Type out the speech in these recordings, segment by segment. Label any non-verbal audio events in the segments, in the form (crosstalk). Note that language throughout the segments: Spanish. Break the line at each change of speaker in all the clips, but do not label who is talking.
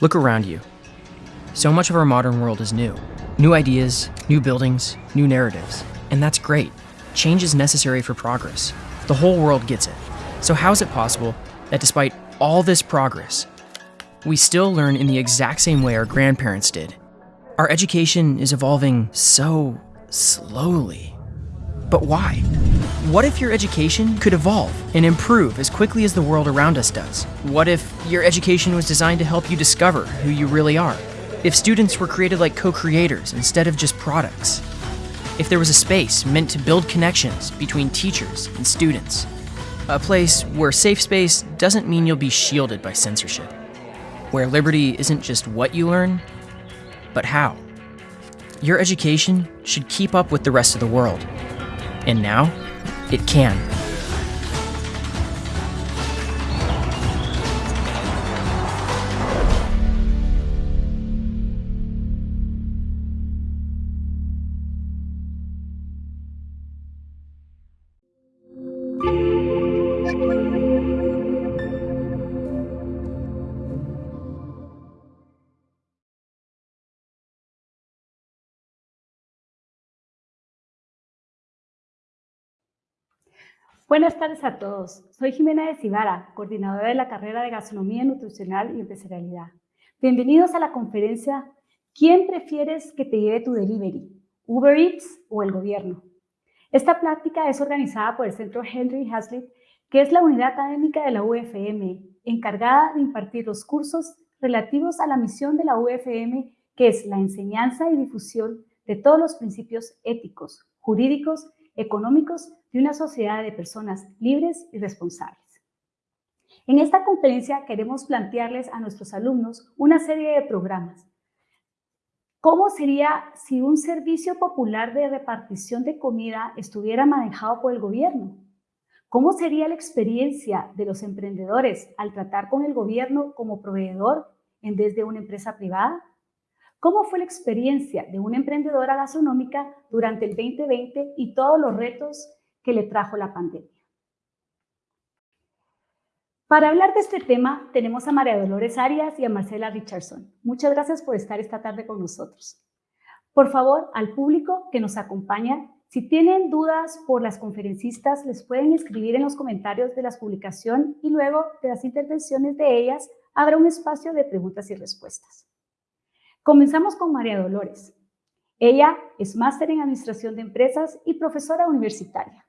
Look around you. So much of our modern world is new. New ideas, new buildings, new narratives. And that's great. Change is necessary for progress. The whole world gets it. So, how is it possible that despite all this progress, we still learn in the exact same way our grandparents did? Our education is evolving so slowly. But why? What if your education could evolve and improve as quickly as the world around us does? What if your education was designed to help you discover who you really are? If students were created like co creators instead of just products? If there was a space meant to build connections between teachers and students? A place where safe space doesn't mean you'll be shielded by censorship. Where liberty isn't just what you learn, but how. Your education should keep up with the rest of the world. And now, it can.
Buenas tardes a todos. Soy Jimena de Cibara, coordinadora de la carrera de Gastronomía Nutricional y Empresarialidad. Bienvenidos a la conferencia ¿Quién prefieres que te lleve tu delivery? ¿Uber Eats o el gobierno? Esta plática es organizada por el Centro Henry Hazlitt, que es la unidad académica de la UFM, encargada de impartir los cursos relativos a la misión de la UFM, que es la enseñanza y difusión de todos los principios éticos, jurídicos, económicos de una sociedad de personas libres y responsables. En esta conferencia queremos plantearles a nuestros alumnos una serie de programas. ¿Cómo sería si un servicio popular de repartición de comida estuviera manejado por el gobierno? ¿Cómo sería la experiencia de los emprendedores al tratar con el gobierno como proveedor en vez de una empresa privada? ¿Cómo fue la experiencia de una emprendedora gastronómica durante el 2020 y todos los retos que le trajo la pandemia. Para hablar de este tema, tenemos a María Dolores Arias y a Marcela Richardson. Muchas gracias por estar esta tarde con nosotros. Por favor, al público que nos acompaña, si tienen dudas por las conferencistas, les pueden escribir en los comentarios de la publicación y luego de las intervenciones de ellas habrá un espacio de preguntas y respuestas. Comenzamos con María Dolores. Ella es máster en Administración de Empresas y profesora universitaria.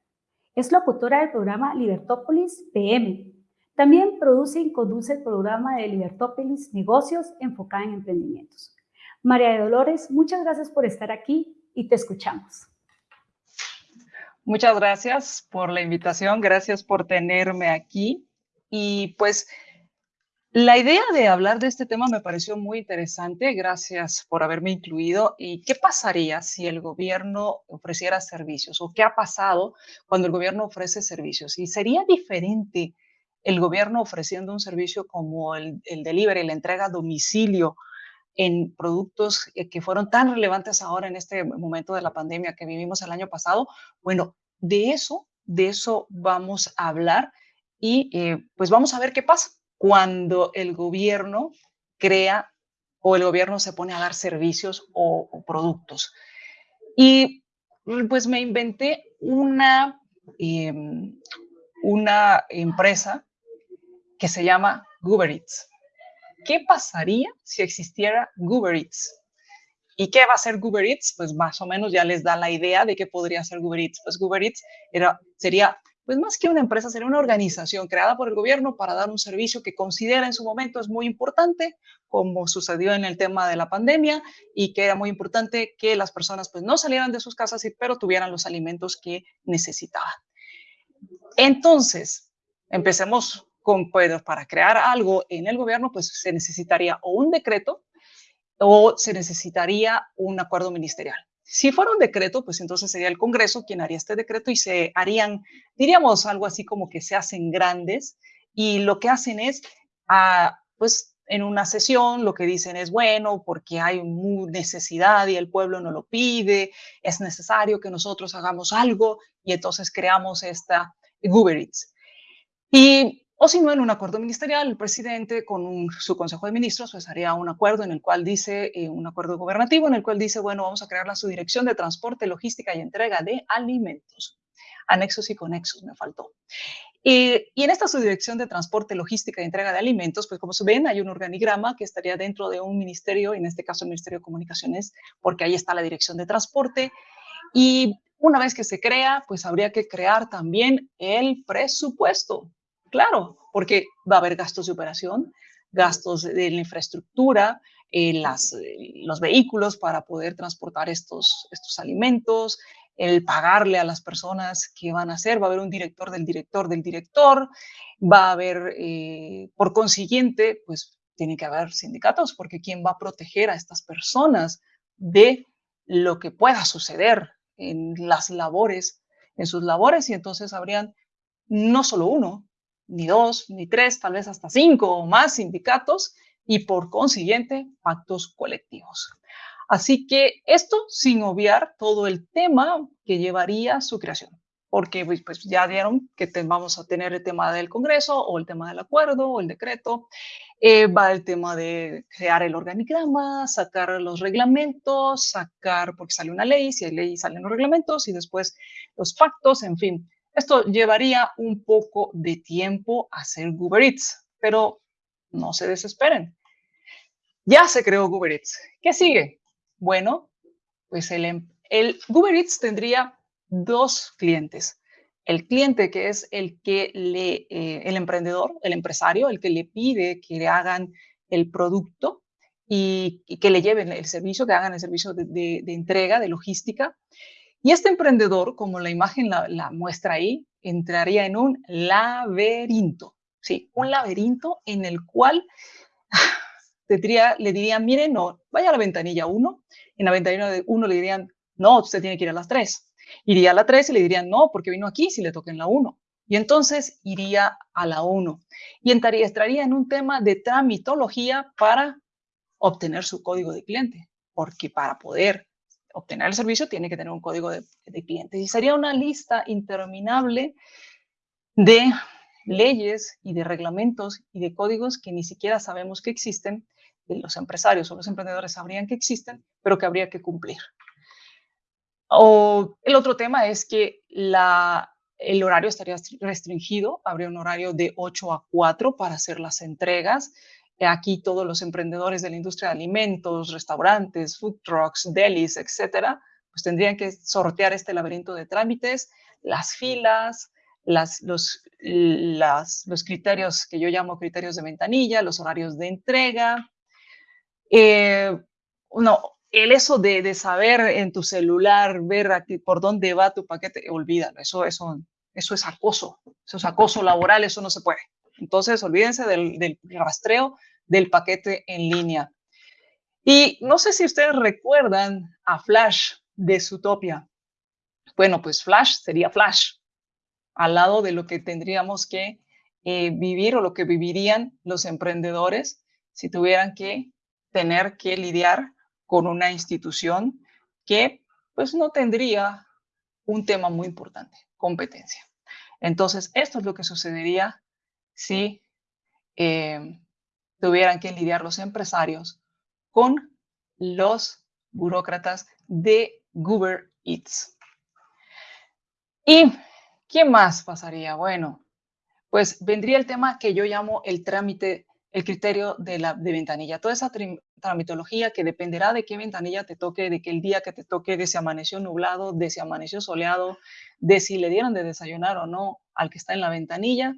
Es locutora del programa Libertópolis PM. También produce y conduce el programa de Libertópolis Negocios enfocada en emprendimientos. María Dolores, muchas gracias por estar aquí y te escuchamos.
Muchas gracias por la invitación, gracias por tenerme aquí. Y pues la idea de hablar de este tema me pareció muy interesante. Gracias por haberme incluido. ¿Y qué pasaría si el gobierno ofreciera servicios? ¿O qué ha pasado cuando el gobierno ofrece servicios? ¿Y sería diferente el gobierno ofreciendo un servicio como el, el delivery, la entrega a domicilio en productos eh, que fueron tan relevantes ahora en este momento de la pandemia que vivimos el año pasado? Bueno, de eso, de eso vamos a hablar y eh, pues vamos a ver qué pasa cuando el gobierno crea o el gobierno se pone a dar servicios o, productos. Y pues me inventé una, em, una empresa que se llama Goober Eats. ¿Qué pasaría si existiera Goober Eats? ¿Y qué va a ser Goober Eats? Pues más o menos ya les da la idea de qué podría ser Goober Eats. Pues Goober Eats era, sería pues más que una empresa, sería una organización creada por el gobierno para dar un servicio que considera en su momento es muy importante, como sucedió en el tema de la pandemia, y que era muy importante que las personas pues no salieran de sus casas, pero tuvieran los alimentos que necesitaban. Entonces, empecemos con, pues, para crear algo en el gobierno, pues se necesitaría o un decreto o se necesitaría un acuerdo ministerial. Si fuera un decreto, pues entonces sería el Congreso quien haría este decreto y se harían, diríamos algo así como que se hacen grandes y lo que hacen es, ah, pues en una sesión lo que dicen es, bueno, porque hay necesidad y el pueblo no lo pide, es necesario que nosotros hagamos algo y entonces creamos esta Uber Y O si no, en un acuerdo ministerial, el presidente con su consejo de ministros pues haría un acuerdo en el cual dice, eh, un acuerdo gobernativo en el cual dice, bueno, vamos a crear la subdirección de transporte, logística y entrega de alimentos. Anexos y conexos me faltó. y en esta subdirección de transporte, logística y entrega de alimentos, pues como se ven, hay un organigrama que estaría dentro de un ministerio, en este caso el Ministerio de Comunicaciones, porque ahí está la dirección de transporte. Y una vez que se crea, pues habría que crear también el presupuesto Claro, porque va a haber gastos de operación, gastos de la infraestructura, eh, las, eh, los vehículos para poder transportar estos, estos alimentos, el pagarle a las personas que van a hacer, va a haber un director del director del director, va a haber, eh, por consiguiente, pues tiene que haber sindicatos, porque ¿quién va a proteger a estas personas de lo que pueda suceder en las labores, en sus labores? Y entonces habrían no solo uno, ni dos, ni tres, tal vez hasta cinco o más sindicatos y por consiguiente pactos colectivos. Así que esto sin obviar todo el tema que llevaría su creación, porque pues, pues ya dieron que vamos a tener el tema del Congreso o el tema del acuerdo o el decreto, eh, va el tema de crear el organigrama, sacar los reglamentos, sacar, porque sale una ley, si hay ley salen los reglamentos y después los pactos, en fin, esto llevaría un poco de tiempo hacer Uber Eats, pero no se desesperen. Ya se creó Uber Eats. ¿Qué sigue? Bueno, pues el, em, el Eats tendría dos clientes. El cliente que es el que le, eh, el emprendedor, el empresario, el que le pide que le hagan el producto y, que le lleven el servicio, que hagan el servicio de entrega, de logística. Y este emprendedor, como la imagen la, muestra ahí, entraría en un laberinto, ¿sí? Un laberinto en el cual (laughs) le dirían, miren, no, vaya a la ventanilla 1. En la ventanilla 1 le dirían, no, usted tiene que ir a las 3. Iría a la 3 y le dirían, no, porque vino aquí si le toca en la 1. Y entonces iría a la 1 y entraría, estaría en un tema de tramitología para obtener su código de cliente, porque para poder obtener el servicio tiene que tener un código de, clientes. Y sería una lista interminable de leyes y de reglamentos y de códigos que ni siquiera sabemos que existen, los empresarios o los emprendedores sabrían que existen, pero que habría que cumplir. O el otro tema es que la, el horario estaría restringido, habría un horario de 8 a 4 para hacer las entregas, aquí todos los emprendedores de la industria de alimentos, restaurantes, food trucks, delis, etcétera, pues tendrían que sortear este laberinto de trámites, las filas, las, los, criterios que yo llamo criterios de ventanilla, los horarios de entrega. Eh, no, el eso de, saber en tu celular, ver por dónde va tu paquete, olvídalo, eso, eso es acoso, eso es acoso laboral, eso no se puede. Entonces, olvídense del, rastreo del paquete en línea. Y no sé si ustedes recuerdan a Flash de Zootopia. Bueno, pues Flash sería Flash, al lado de lo que tendríamos que eh, vivir o lo que vivirían los emprendedores si tuvieran que tener que lidiar con una institución que pues no tendría un tema muy importante, competencia. Entonces, esto es lo que sucedería si eh, tuvieran que lidiar los empresarios con los burócratas de Uber Eats. ¿Y qué más pasaría? Bueno, pues vendría el tema que yo llamo el trámite, el criterio de la de ventanilla. Toda esa tramitología que dependerá de qué ventanilla te toque, de que el día que te toque, de si amaneció nublado, de si amaneció soleado, de si le dieron de desayunar o no al que está en la ventanilla,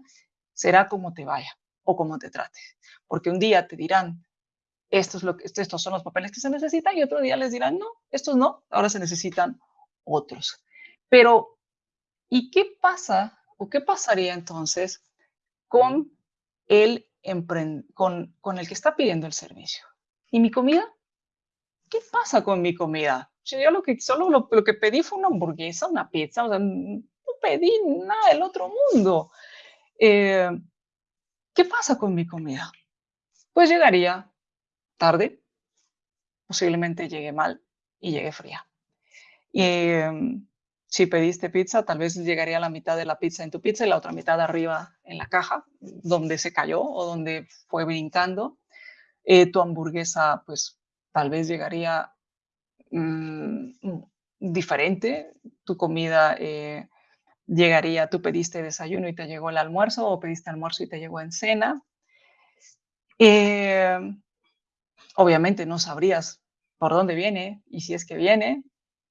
será como te vaya o como te trate. Porque un día te dirán, esto es lo que, estos son los papeles que se necesitan y otro día les dirán, no, estos no, ahora se necesitan otros. Pero, ¿y qué pasa o qué pasaría entonces con el, con, con el que está pidiendo el servicio? ¿Y mi comida? ¿Qué pasa con mi comida? Yo lo que, solo lo, lo que pedí fue una hamburguesa, una pizza, o sea, no pedí nada del otro mundo. Eh, ¿Qué pasa con mi comida? Pues llegaría tarde, posiblemente llegue mal y llegue fría. Y, em, si pediste pizza, tal vez llegaría la mitad de la pizza en tu pizza y la otra mitad arriba en la caja, donde se cayó o donde fue brincando. Eh, tu hamburguesa, pues tal vez llegaría mm, diferente. Tu comida eh, llegaría, tú pediste desayuno y te llegó el almuerzo o pediste almuerzo y te llegó en cena. Eh, obviamente no sabrías por dónde viene y si es que viene.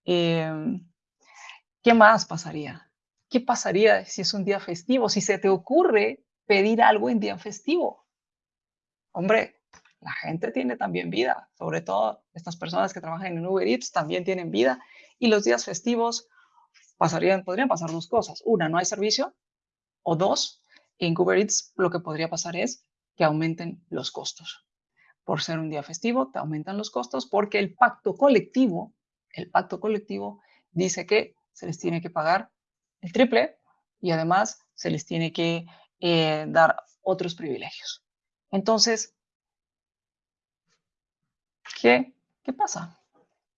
¿Qué más pasaría? ¿Qué pasaría si es un día festivo? Si se te ocurre pedir algo en día festivo. Hombre, la gente tiene también vida, sobre todo estas personas que trabajan en Uber Eats también tienen vida y los días festivos pasarían, podrían pasar dos cosas. Una, no hay servicio o dos, en Uber Eats lo que podría pasar es que aumenten los costos. Por ser un día festivo, te aumentan los costos porque el pacto colectivo, el pacto colectivo dice que se les tiene que pagar el triple y además se les tiene que eh, dar otros privilegios. Entonces, ¿qué, qué pasa?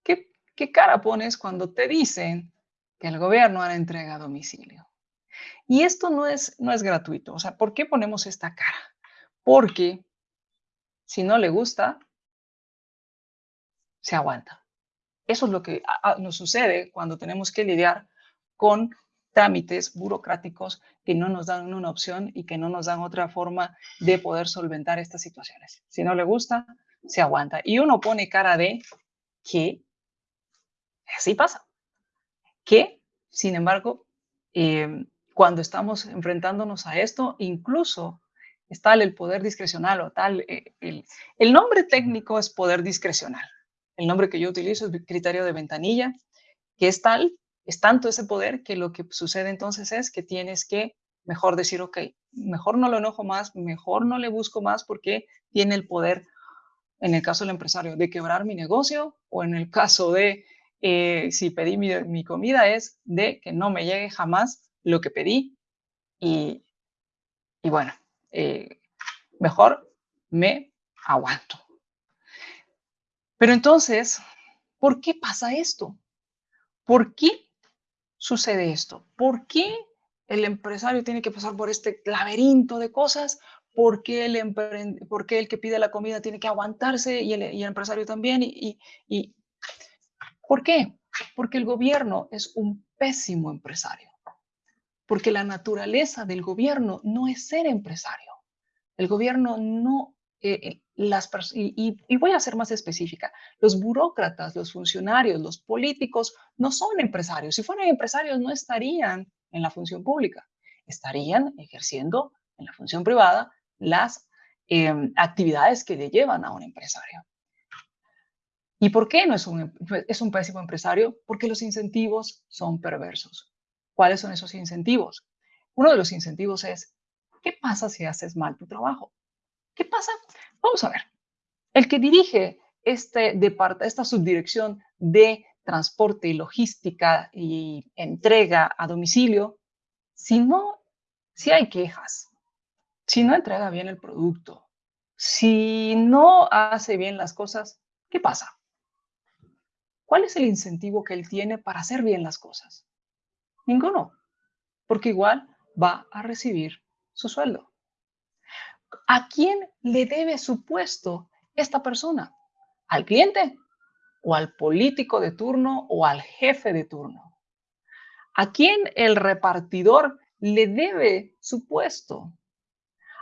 ¿Qué, ¿Qué cara pones cuando te dicen que el gobierno hará entrega a domicilio? Y esto no es, no es gratuito. O sea, ¿por qué ponemos esta cara? Porque si no le gusta, se aguanta. Eso es lo que nos sucede cuando tenemos que lidiar con trámites burocráticos que no nos dan una opción y que no nos dan otra forma de poder solventar estas situaciones. Si no le gusta, se aguanta. Y uno pone cara de que así pasa. Que, sin embargo, eh, cuando estamos enfrentándonos a esto, incluso está el poder discrecional o tal, eh, el nombre técnico es poder discrecional. El nombre que yo utilizo es criterio de ventanilla, que es tal, es tanto ese poder que lo que sucede entonces es que tienes que mejor decir, ok, mejor no lo enojo más, mejor no le busco más porque tiene el poder, en el caso del empresario, de quebrar mi negocio o en el caso de, eh, si pedí mi, comida, es de que no me llegue jamás lo que pedí y, bueno, eh, mejor me aguanto. Pero entonces, ¿por qué pasa esto? ¿Por qué sucede esto? ¿Por qué el empresario tiene que pasar por este laberinto de cosas? ¿Por qué el, el que pide la comida tiene que aguantarse y el, empresario también? Y, y, ¿Por qué? Porque el gobierno es un pésimo empresario. Porque la naturaleza del gobierno no es ser empresario. El gobierno no eh, eh, las y, voy a ser más específica, los burócratas, los funcionarios, los políticos no son empresarios. Si fueran empresarios no estarían en la función pública, estarían ejerciendo en la función privada las em, actividades que le llevan a un empresario. ¿Y por qué no es un, em, es un pésimo empresario? Porque los incentivos son perversos. ¿Cuáles son esos incentivos? Uno de los incentivos es, ¿qué pasa si haces mal tu trabajo? ¿Qué pasa? Vamos a ver. El que dirige este esta subdirección de transporte y logística y entrega a domicilio, si no, si hay quejas, si no entrega bien el producto, si no hace bien las cosas, ¿qué pasa? ¿Cuál es el incentivo que él tiene para hacer bien las cosas? Ninguno, porque igual va a recibir su sueldo. ¿A quién le debe su puesto esta persona? ¿Al cliente? ¿O al político de turno o al jefe de turno? ¿A quién el repartidor le debe su puesto?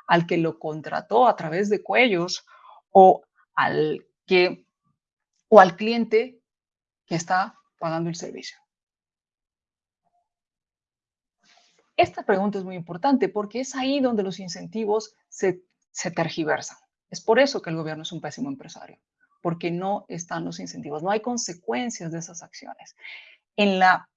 ¿Al que lo contrató a través de cuellos o al que o al cliente que está pagando el servicio? Esta pregunta es muy importante porque es ahí donde los incentivos se, tergiversan. Es por eso que el gobierno es un pésimo empresario, porque no están los incentivos, no hay consecuencias de esas acciones. En la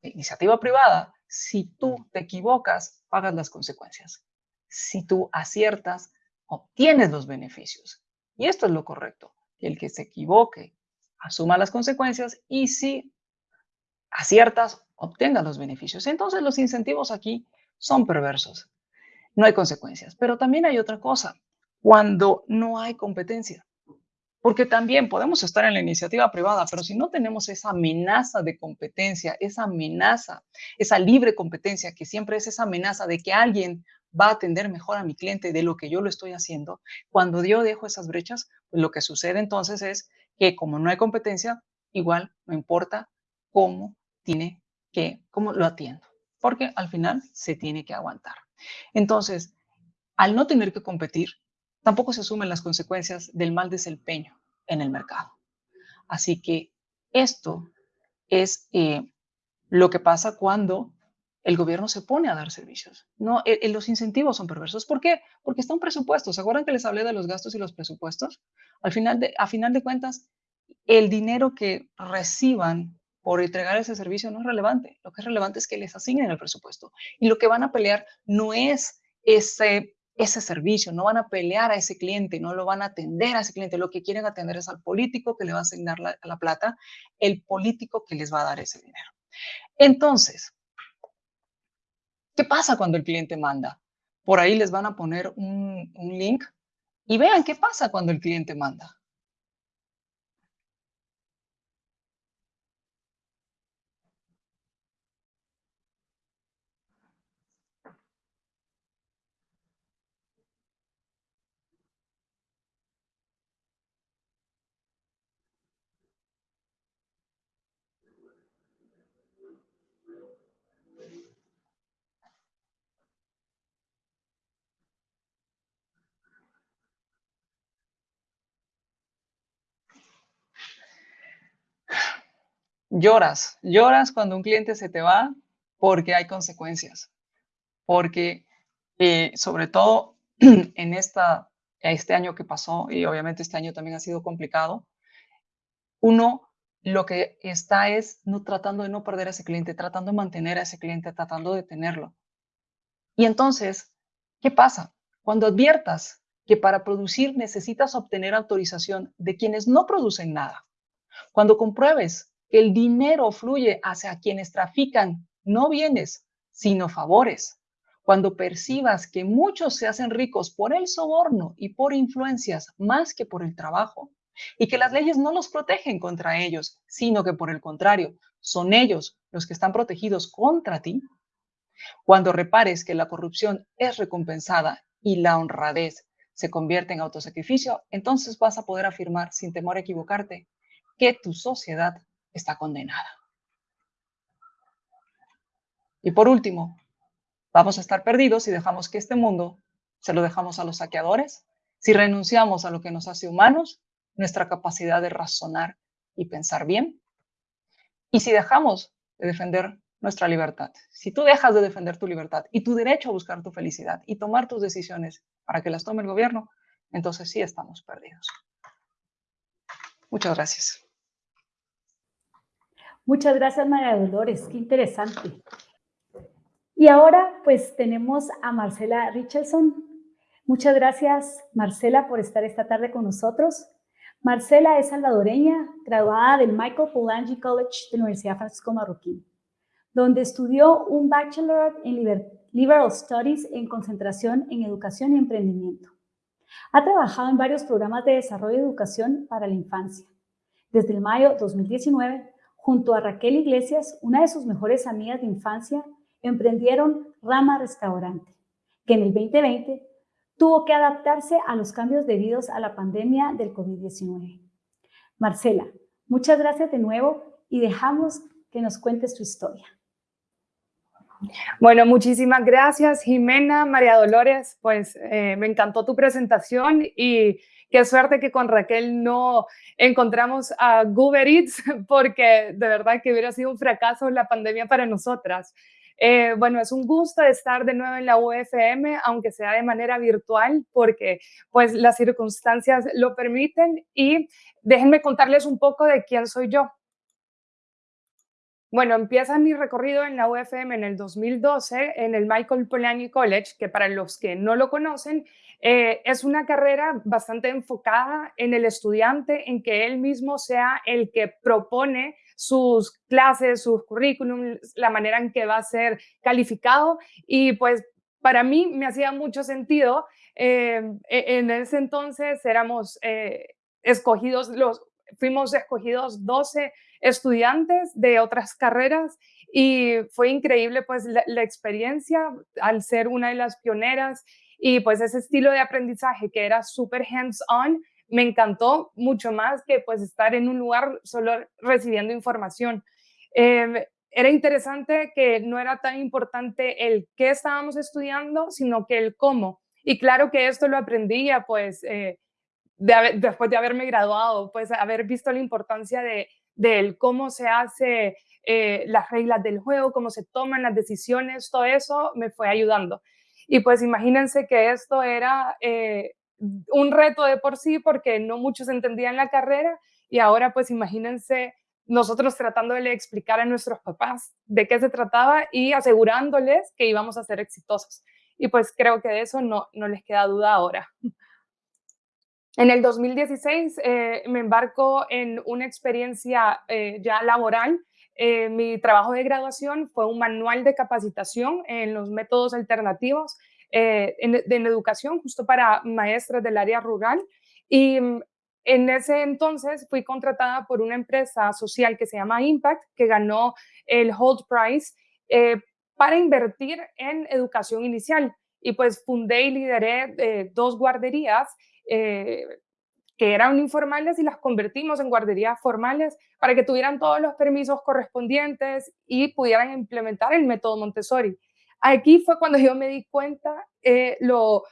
iniciativa privada, si tú te equivocas, pagas las consecuencias. Si tú aciertas, obtienes los beneficios. Y esto es lo correcto, el que se equivoque asuma las consecuencias y si aciertas, obtenga los beneficios. Entonces los incentivos aquí son perversos. No hay consecuencias. Pero también hay otra cosa, cuando no hay competencia. Porque también podemos estar en la iniciativa privada, pero si no tenemos esa amenaza de competencia, esa amenaza, esa libre competencia, que siempre es esa amenaza de que alguien va a atender mejor a mi cliente de lo que yo lo estoy haciendo, cuando yo dejo esas brechas, pues lo que sucede entonces es que como no hay competencia, igual no importa cómo tiene que, cómo lo atiendo, porque al final se tiene que aguantar. Entonces, al no tener que competir, tampoco se asumen las consecuencias del mal desempeño en el mercado. Así que esto es eh, lo que pasa cuando el gobierno se pone a dar servicios. No, eh, eh, los incentivos son perversos. ¿Por qué? Porque está un presupuesto. ¿Se acuerdan que les hablé de los gastos y los presupuestos? Al final de, a final de cuentas, el dinero que reciban por entregar ese servicio no es relevante. Lo que es relevante es que les asignen el presupuesto. Y lo que van a pelear no es ese ese servicio, no van a pelear a ese cliente, no lo van a atender a ese cliente, lo que quieren atender es al político que le va a asignar la plata, el político que les va a dar ese dinero. Entonces, ¿qué pasa cuando el cliente manda? Por ahí les van a poner un, un link y vean qué pasa cuando el cliente manda. Lloras, lloras cuando un cliente se te va porque hay consecuencias, porque eh, sobre todo (clears throat) en esta, este año que pasó, y obviamente este año también ha sido complicado, uno lo que está es no tratando de no perder a ese cliente, tratando de mantener a ese cliente, tratando de tenerlo. Y entonces, ¿qué pasa? Cuando adviertas que para producir necesitas obtener autorización de quienes no producen nada, cuando compruebes el dinero fluye hacia quienes trafican no bienes, sino favores. Cuando percibas que muchos se hacen ricos por el soborno y por influencias más que por el trabajo, y que las leyes no los protegen contra ellos, sino que por el contrario, son ellos los que están protegidos contra ti, cuando repares que la corrupción es recompensada y la honradez se convierte en autosacrificio, entonces vas a poder afirmar sin temor a equivocarte que tu sociedad está condenada. Y por último, vamos a estar perdidos si dejamos que este mundo se lo dejamos a los saqueadores, si renunciamos a lo que nos hace humanos, nuestra capacidad de razonar y pensar bien, y si dejamos de defender nuestra libertad. Si tú dejas de defender tu libertad y tu derecho a buscar tu felicidad y tomar tus decisiones para que las tome el gobierno, entonces sí estamos perdidos. Muchas gracias.
Muchas gracias, María Dolores. Qué interesante. Y ahora, pues, tenemos a Marcela Richardson. Muchas gracias, Marcela, por estar esta tarde con nosotros. Marcela es salvadoreña, graduada del Michael Polanyi College de la Universidad Francisco Marroquín, donde estudió un Bachelor en Liberal Studies en concentración en educación y emprendimiento. Ha trabajado en varios programas de desarrollo de educación para la infancia. Desde el mayo 2019 Junto a Raquel Iglesias, una de sus mejores amigas de infancia, emprendieron Rama Restaurante, que en el 2020 tuvo que adaptarse a los cambios debidos a la pandemia del COVID-19. Marcela, muchas gracias de nuevo y dejamos que nos cuentes tu historia.
Bueno, muchísimas gracias, Jimena, María Dolores. Pues eh, me encantó tu presentación y Qué suerte que con Raquel no encontramos a Uber Eats, (laughs) porque de verdad que hubiera sido un fracaso la pandemia para nosotras. Eh, bueno, es un gusto estar de nuevo en la UFM, aunque sea de manera virtual, porque pues las circunstancias lo permiten. Y déjenme contarles un poco de quién soy yo. Bueno, empieza mi recorrido en la UFM en el 2012 en el Michael Polanyi College, que para los que no lo conocen, eh, es una carrera bastante enfocada en el estudiante, en que él mismo sea el que propone sus clases, sus currículums, la manera en que va a ser calificado. Y pues para mí me hacía mucho sentido. Eh, e-, en ese entonces éramos... Eh, escogidos, los, fuimos escogidos 12 estudiantes de otras carreras y fue increíble pues la, experiencia al ser una de las pioneras y pues ese estilo de aprendizaje que era súper hands-on me encantó mucho más que pues estar en un lugar solo recibiendo información. Em, era interesante que no era tan importante el qué estábamos estudiando, sino que el cómo. Y claro que esto lo aprendía pues eh, después de haberme graduado, pues haber visto la importancia de, del cómo se hace eh, las reglas del juego, cómo se toman las decisiones, todo eso me fue ayudando. Y pues imagínense que esto era eh, un reto de por sí porque no muchos entendían la carrera y ahora pues imagínense nosotros tratando de explicar a nuestros papás de qué se trataba y asegurándoles que íbamos a ser exitosos. Y pues creo que de eso no, no les queda duda ahora. En el 2016 eh, me embarco en una experiencia eh, ya laboral. Eh, mi trabajo de graduación fue un manual de capacitación en los métodos alternativos en, en, educación, justo para maestras del área rural. Y mm, en ese entonces fui contratada por una empresa social que se llama Impact, que ganó el Hold Prize para invertir en educación inicial. Y pues fundé y lideré dos guarderías eh, que eran informales y las convertimos en guarderías formales para que tuvieran todos los permisos correspondientes y pudieran implementar el método Montessori. Aquí fue cuando yo me di cuenta eh, lo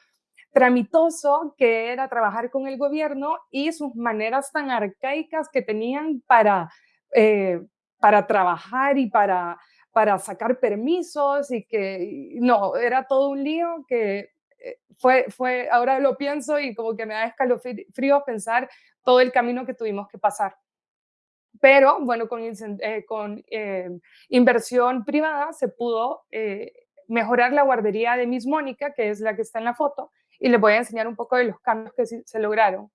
tramitoso que era trabajar con el gobierno y sus maneras tan arcaicas que tenían para, eh, para trabajar y para, para sacar permisos y que no, era todo un lío que fue, fue, ahora lo pienso y como que me da escalofrío pensar todo el camino que tuvimos que pasar. Pero bueno, con, eh, eh, inversión privada se pudo mejorar la guardería de Miss Mónica, que es la que está en la foto, y les voy a enseñar un poco de los cambios que se lograron.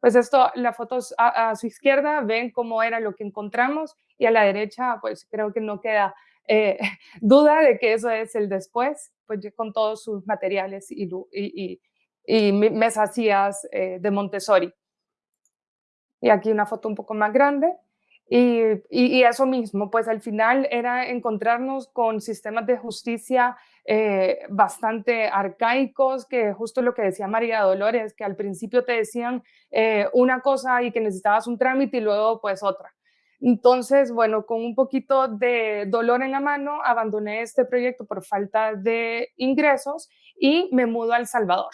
Pues esto, las fotos a, su izquierda ven cómo era lo que encontramos y a la derecha, pues creo que no queda eh, (laughs) duda de que eso es el después, pues con todos sus materiales y, y, mesas eh, de Montessori. Y aquí una foto un poco más grande. Y, eso mismo, pues al final era encontrarnos con sistemas de justicia eh, bastante arcaicos, que justo lo que decía María Dolores, que al principio te decían una cosa y que necesitabas un trámite y luego pues otra. Entonces, bueno, con un poquito de dolor en la mano, abandoné este proyecto por falta de ingresos y me mudo a El Salvador.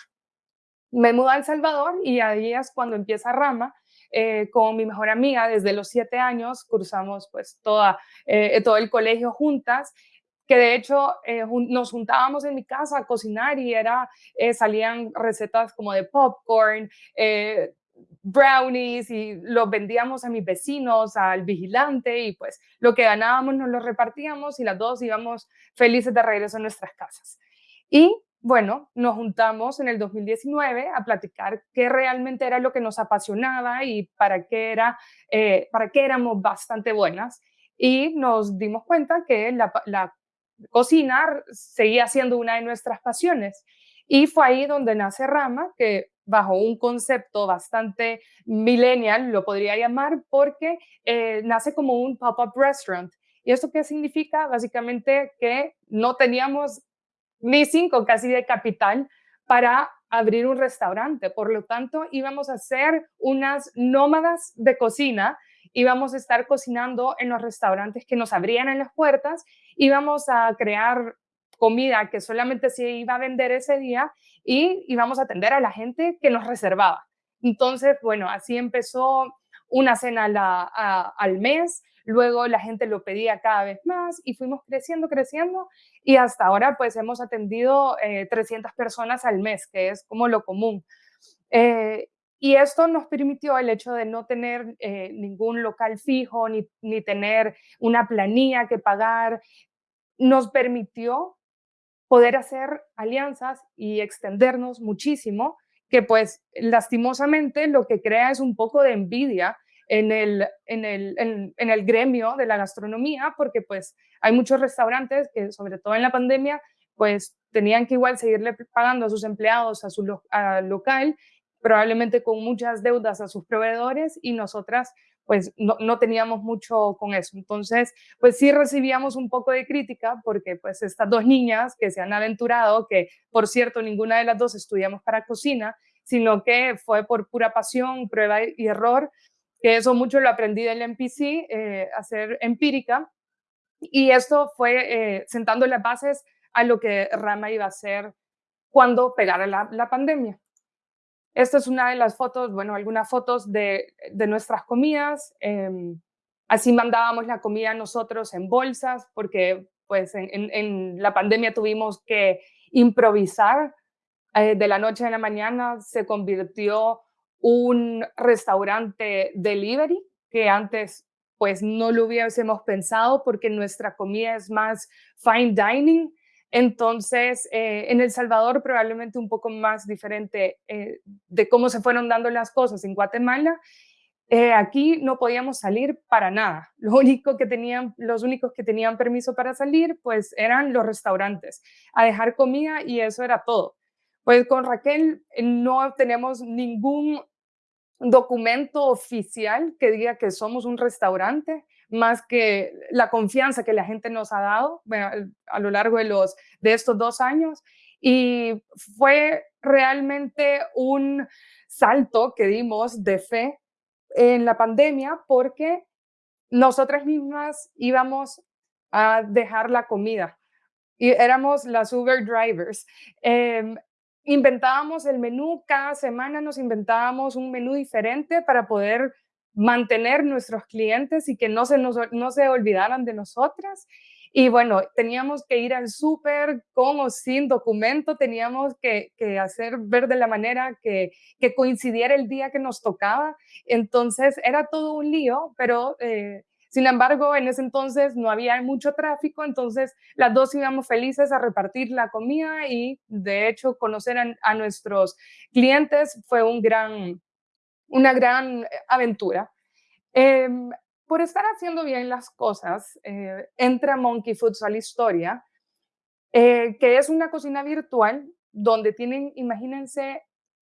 Me mudo a El Salvador y ahí es cuando empieza Rama, eh, con mi mejor amiga desde los siete años, cursamos pues toda, eh, todo el colegio juntas, que de hecho eh, nos juntábamos en mi casa a cocinar y era, salían recetas como de popcorn, brownies y los vendíamos a mis vecinos, al vigilante y pues lo que ganábamos nos lo repartíamos y las dos íbamos felices de regreso a nuestras casas. Y bueno, nos juntamos en el 2019 a platicar qué realmente era lo que nos apasionaba y para qué, era, eh, para qué éramos bastante buenas. Y nos dimos cuenta que la, la cocina seguía siendo una de nuestras pasiones. Y fue ahí donde nace Rama, que bajo un concepto bastante millennial, lo podría llamar, porque eh, nace como un pop-up restaurant. ¿Y esto qué significa? Básicamente que no teníamos ni cinco casi de capital para abrir un restaurante. Por lo tanto, íbamos a ser unas nómadas de cocina, íbamos a estar cocinando en los restaurantes que nos abrían en las puertas, íbamos a crear comida que solamente se iba a vender ese día y íbamos a atender a la gente que nos reservaba. Entonces, bueno, así empezó una cena al mes, luego la gente lo pedía cada vez más y fuimos creciendo, creciendo y hasta ahora pues hemos atendido 300 eh, personas al mes, que es como lo común. Eh, y esto nos permitió el hecho de no tener eh, ningún local fijo ni, ni tener una planilla que pagar, nos permitió poder hacer alianzas y extendernos muchísimo, que pues lastimosamente lo que crea es un poco de envidia en el, en el, en, el gremio de la gastronomía, porque pues hay muchos restaurantes que sobre todo en la pandemia pues tenían que igual seguirle pagando a sus empleados, a su local, probablemente con muchas deudas a sus proveedores y nosotras pues no, no, teníamos mucho con eso. Entonces, pues sí recibíamos un poco de crítica porque pues estas dos niñas que se han aventurado, que por cierto ninguna de las dos estudiamos para cocina, sino que fue por pura pasión, prueba y error, que eso mucho lo aprendí del MPC, eh, hacer empírica, y esto fue eh, sentando las bases a lo que Rama iba a hacer cuando pegara la, la pandemia. Esta es una de las fotos, bueno, algunas fotos de, de nuestras comidas. Em, así mandábamos la comida nosotros en bolsas, porque pues en, la pandemia tuvimos que improvisar. Eh, de la noche a la mañana se convirtió un restaurante delivery, que antes pues no lo hubiésemos pensado porque nuestra comida es más fine dining. Entonces, eh, en El Salvador probablemente un poco más diferente eh, de cómo se fueron dando las cosas en Guatemala. Eh, aquí no podíamos salir para nada. (laughs) Lo único que tenían, los únicos que tenían permiso para salir, pues eran los restaurantes, a dejar comida y eso era todo. Pues con Raquel no tenemos ningún documento oficial que diga que somos un restaurante más que la confianza que la gente nos ha dado a lo largo de, los, de estos dos años. Y fue realmente un salto que dimos de fe en la pandemia porque nosotras mismas íbamos a dejar la comida y éramos las Uber drivers. Em, inventábamos el menú, cada semana nos inventábamos un menú diferente para poder mantener nuestros clientes y que no se, nos, no se olvidaran de nosotras. Y bueno, teníamos que ir al súper con o sin documento, teníamos que, que, hacer ver de la manera que, que, coincidiera el día que nos tocaba. Entonces era todo un lío, pero eh, sin embargo, en ese entonces no había mucho tráfico, entonces las dos íbamos felices a repartir la comida y de hecho conocer a, a nuestros clientes fue un gran, una gran eh, aventura. Eh, por estar haciendo bien las cosas, eh, entra Monkey Foods a la historia, eh, que es una cocina virtual donde tienen, imagínense,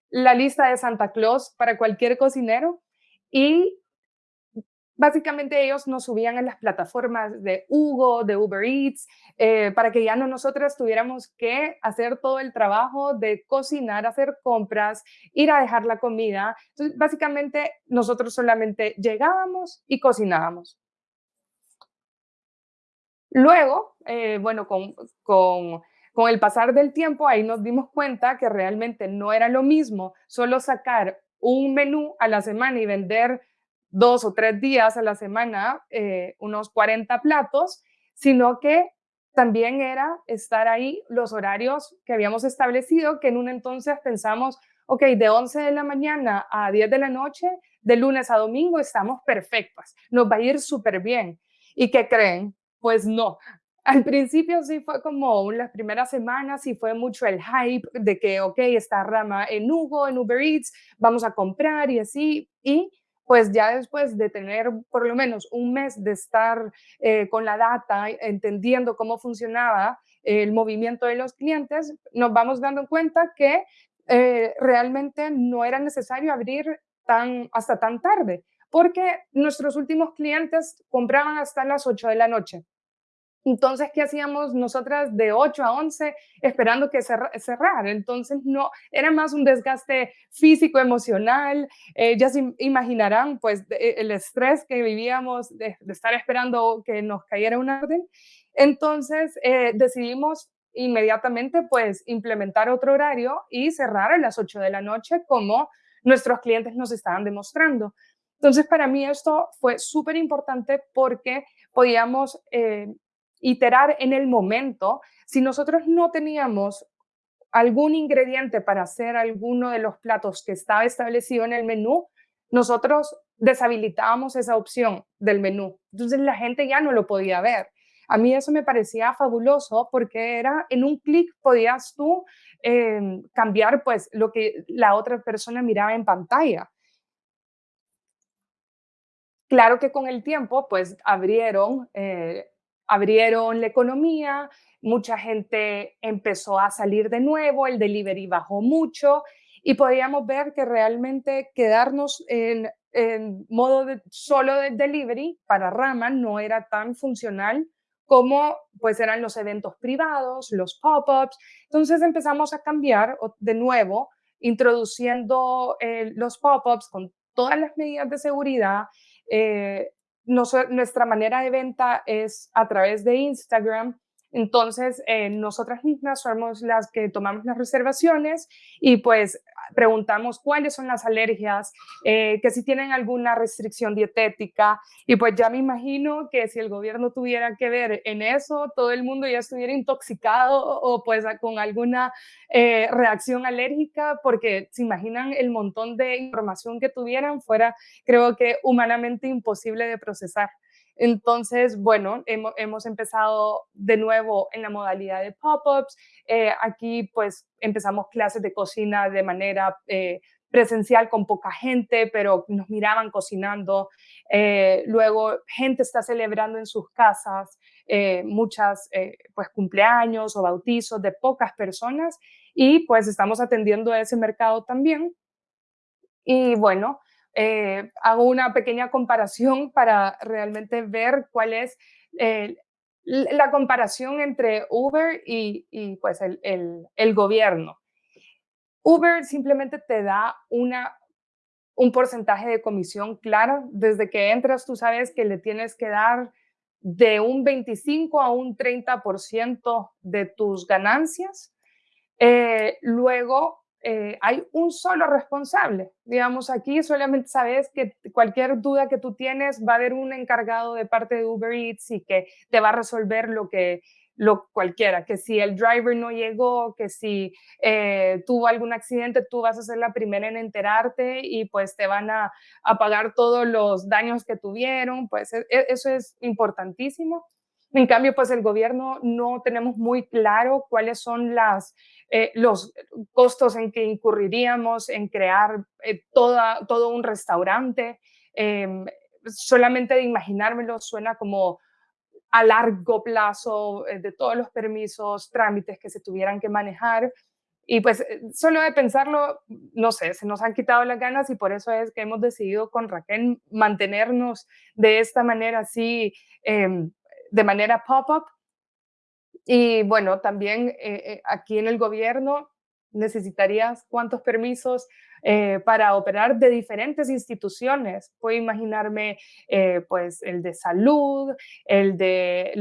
la lista de Santa Claus para cualquier cocinero y básicamente ellos nos subían en las plataformas de Hugo, de Uber Eats, eh, para que ya no nosotras tuviéramos que hacer todo el trabajo de cocinar, hacer compras, ir a dejar la comida. Entonces, básicamente nosotros solamente llegábamos y cocinábamos. Luego, eh, bueno, con, con, con el pasar del tiempo, ahí nos dimos cuenta que realmente no era lo mismo solo sacar un menú a la semana y vender dos o tres días a la semana eh, unos 40 platos, sino que también era estar ahí los horarios que habíamos establecido, que en un entonces pensamos, ok, de 11 de la mañana a 10 de la noche, de lunes a domingo, estamos perfectas, nos va a ir súper bien. ¿Y qué creen? Pues no. Al principio sí fue como las primeras semanas y fue mucho el hype de que, ok, está rama en Hugo, en Uber Eats, vamos a comprar y así. Y pues ya después de tener por lo menos un mes de estar eh, con la data, entendiendo cómo funcionaba el movimiento de los clientes, nos vamos dando cuenta que eh, realmente no era necesario abrir tan, hasta tan tarde, porque nuestros últimos clientes compraban hasta las 8 de la noche. Entonces, ¿qué hacíamos nosotras de 8 a 11 esperando que cerrar? Entonces, no, era más un desgaste físico, emocional. Eh, ya se imaginarán, pues, e, el estrés que vivíamos de, estar esperando que nos cayera un orden. Entonces, eh, decidimos inmediatamente, pues, implementar otro horario y cerrar a las 8 de la noche como nuestros clientes nos estaban demostrando. Entonces, para mí esto fue súper importante porque podíamos eh, iterar en el momento, si nosotros no teníamos algún ingrediente para hacer alguno de los platos que estaba establecido en el menú, nosotros deshabilitábamos esa opción del menú. Entonces la gente ya no lo podía ver. A mí eso me parecía fabuloso porque era en un clic podías tú em, cambiar pues lo que la otra persona miraba en pantalla. Claro que con el tiempo pues abrieron eh, abrieron la economía, mucha gente empezó a salir de nuevo, el delivery bajó mucho y podíamos ver que realmente quedarnos en, modo de, solo de delivery para Rama no era tan funcional como pues eran los eventos privados, los pop-ups. Entonces empezamos a cambiar de nuevo, introduciendo eh, los pop-ups con todas las medidas de seguridad. Eh, nuestra manera de venta es a través de Instagram entonces, eh, nosotras mismas somos las que tomamos las reservaciones y pues preguntamos cuáles son las alergias, eh, que si tienen alguna restricción dietética y pues ya me imagino que si el gobierno tuviera que ver en eso, todo el mundo ya estuviera intoxicado o pues con alguna eh, reacción alérgica porque se imaginan el montón de información que tuvieran fuera creo que humanamente imposible de procesar. Entonces, bueno, hemos, empezado de nuevo en la modalidad de pop-ups. Eh, aquí pues empezamos clases de cocina de manera eh, presencial con poca gente, pero nos miraban cocinando. Eh, luego, gente está celebrando en sus casas muchas pues cumpleaños o bautizos de pocas personas y pues estamos atendiendo ese mercado también. Y bueno, eh, hago una pequeña comparación para realmente ver cuál es eh, la comparación entre Uber y, pues el, gobierno. Uber simplemente te da una, un porcentaje de comisión claro. Desde que entras, tú sabes que le tienes que dar de un 25 a un 30% de tus ganancias. Eh, luego, eh, hay un solo responsable. Digamos, aquí solamente sabes que cualquier duda que tú tienes va a haber un encargado de parte de Uber Eats y que te va a resolver lo que lo cualquiera, que si el driver no llegó, que si eh, tuvo algún accidente, tú vas a ser la primera en enterarte y pues te van a, a pagar todos los daños que tuvieron, pues e, e, eso es importantísimo. En cambio, pues el gobierno no tenemos muy claro cuáles son las, eh, los costos en que incurriríamos en crear eh, todo un restaurante. Em, solamente de imaginármelo suena como a largo plazo eh, de todos los permisos, trámites que se tuvieran que manejar. Y pues solo de pensarlo, no sé, se nos han quitado las ganas y por eso es que hemos decidido con Raquel mantenernos de esta manera así em, de manera pop-up. Y bueno, también eh, eh, aquí en el gobierno necesitarías cuántos permisos eh, para operar de diferentes instituciones. Puedo imaginarme pues el de salud, el de,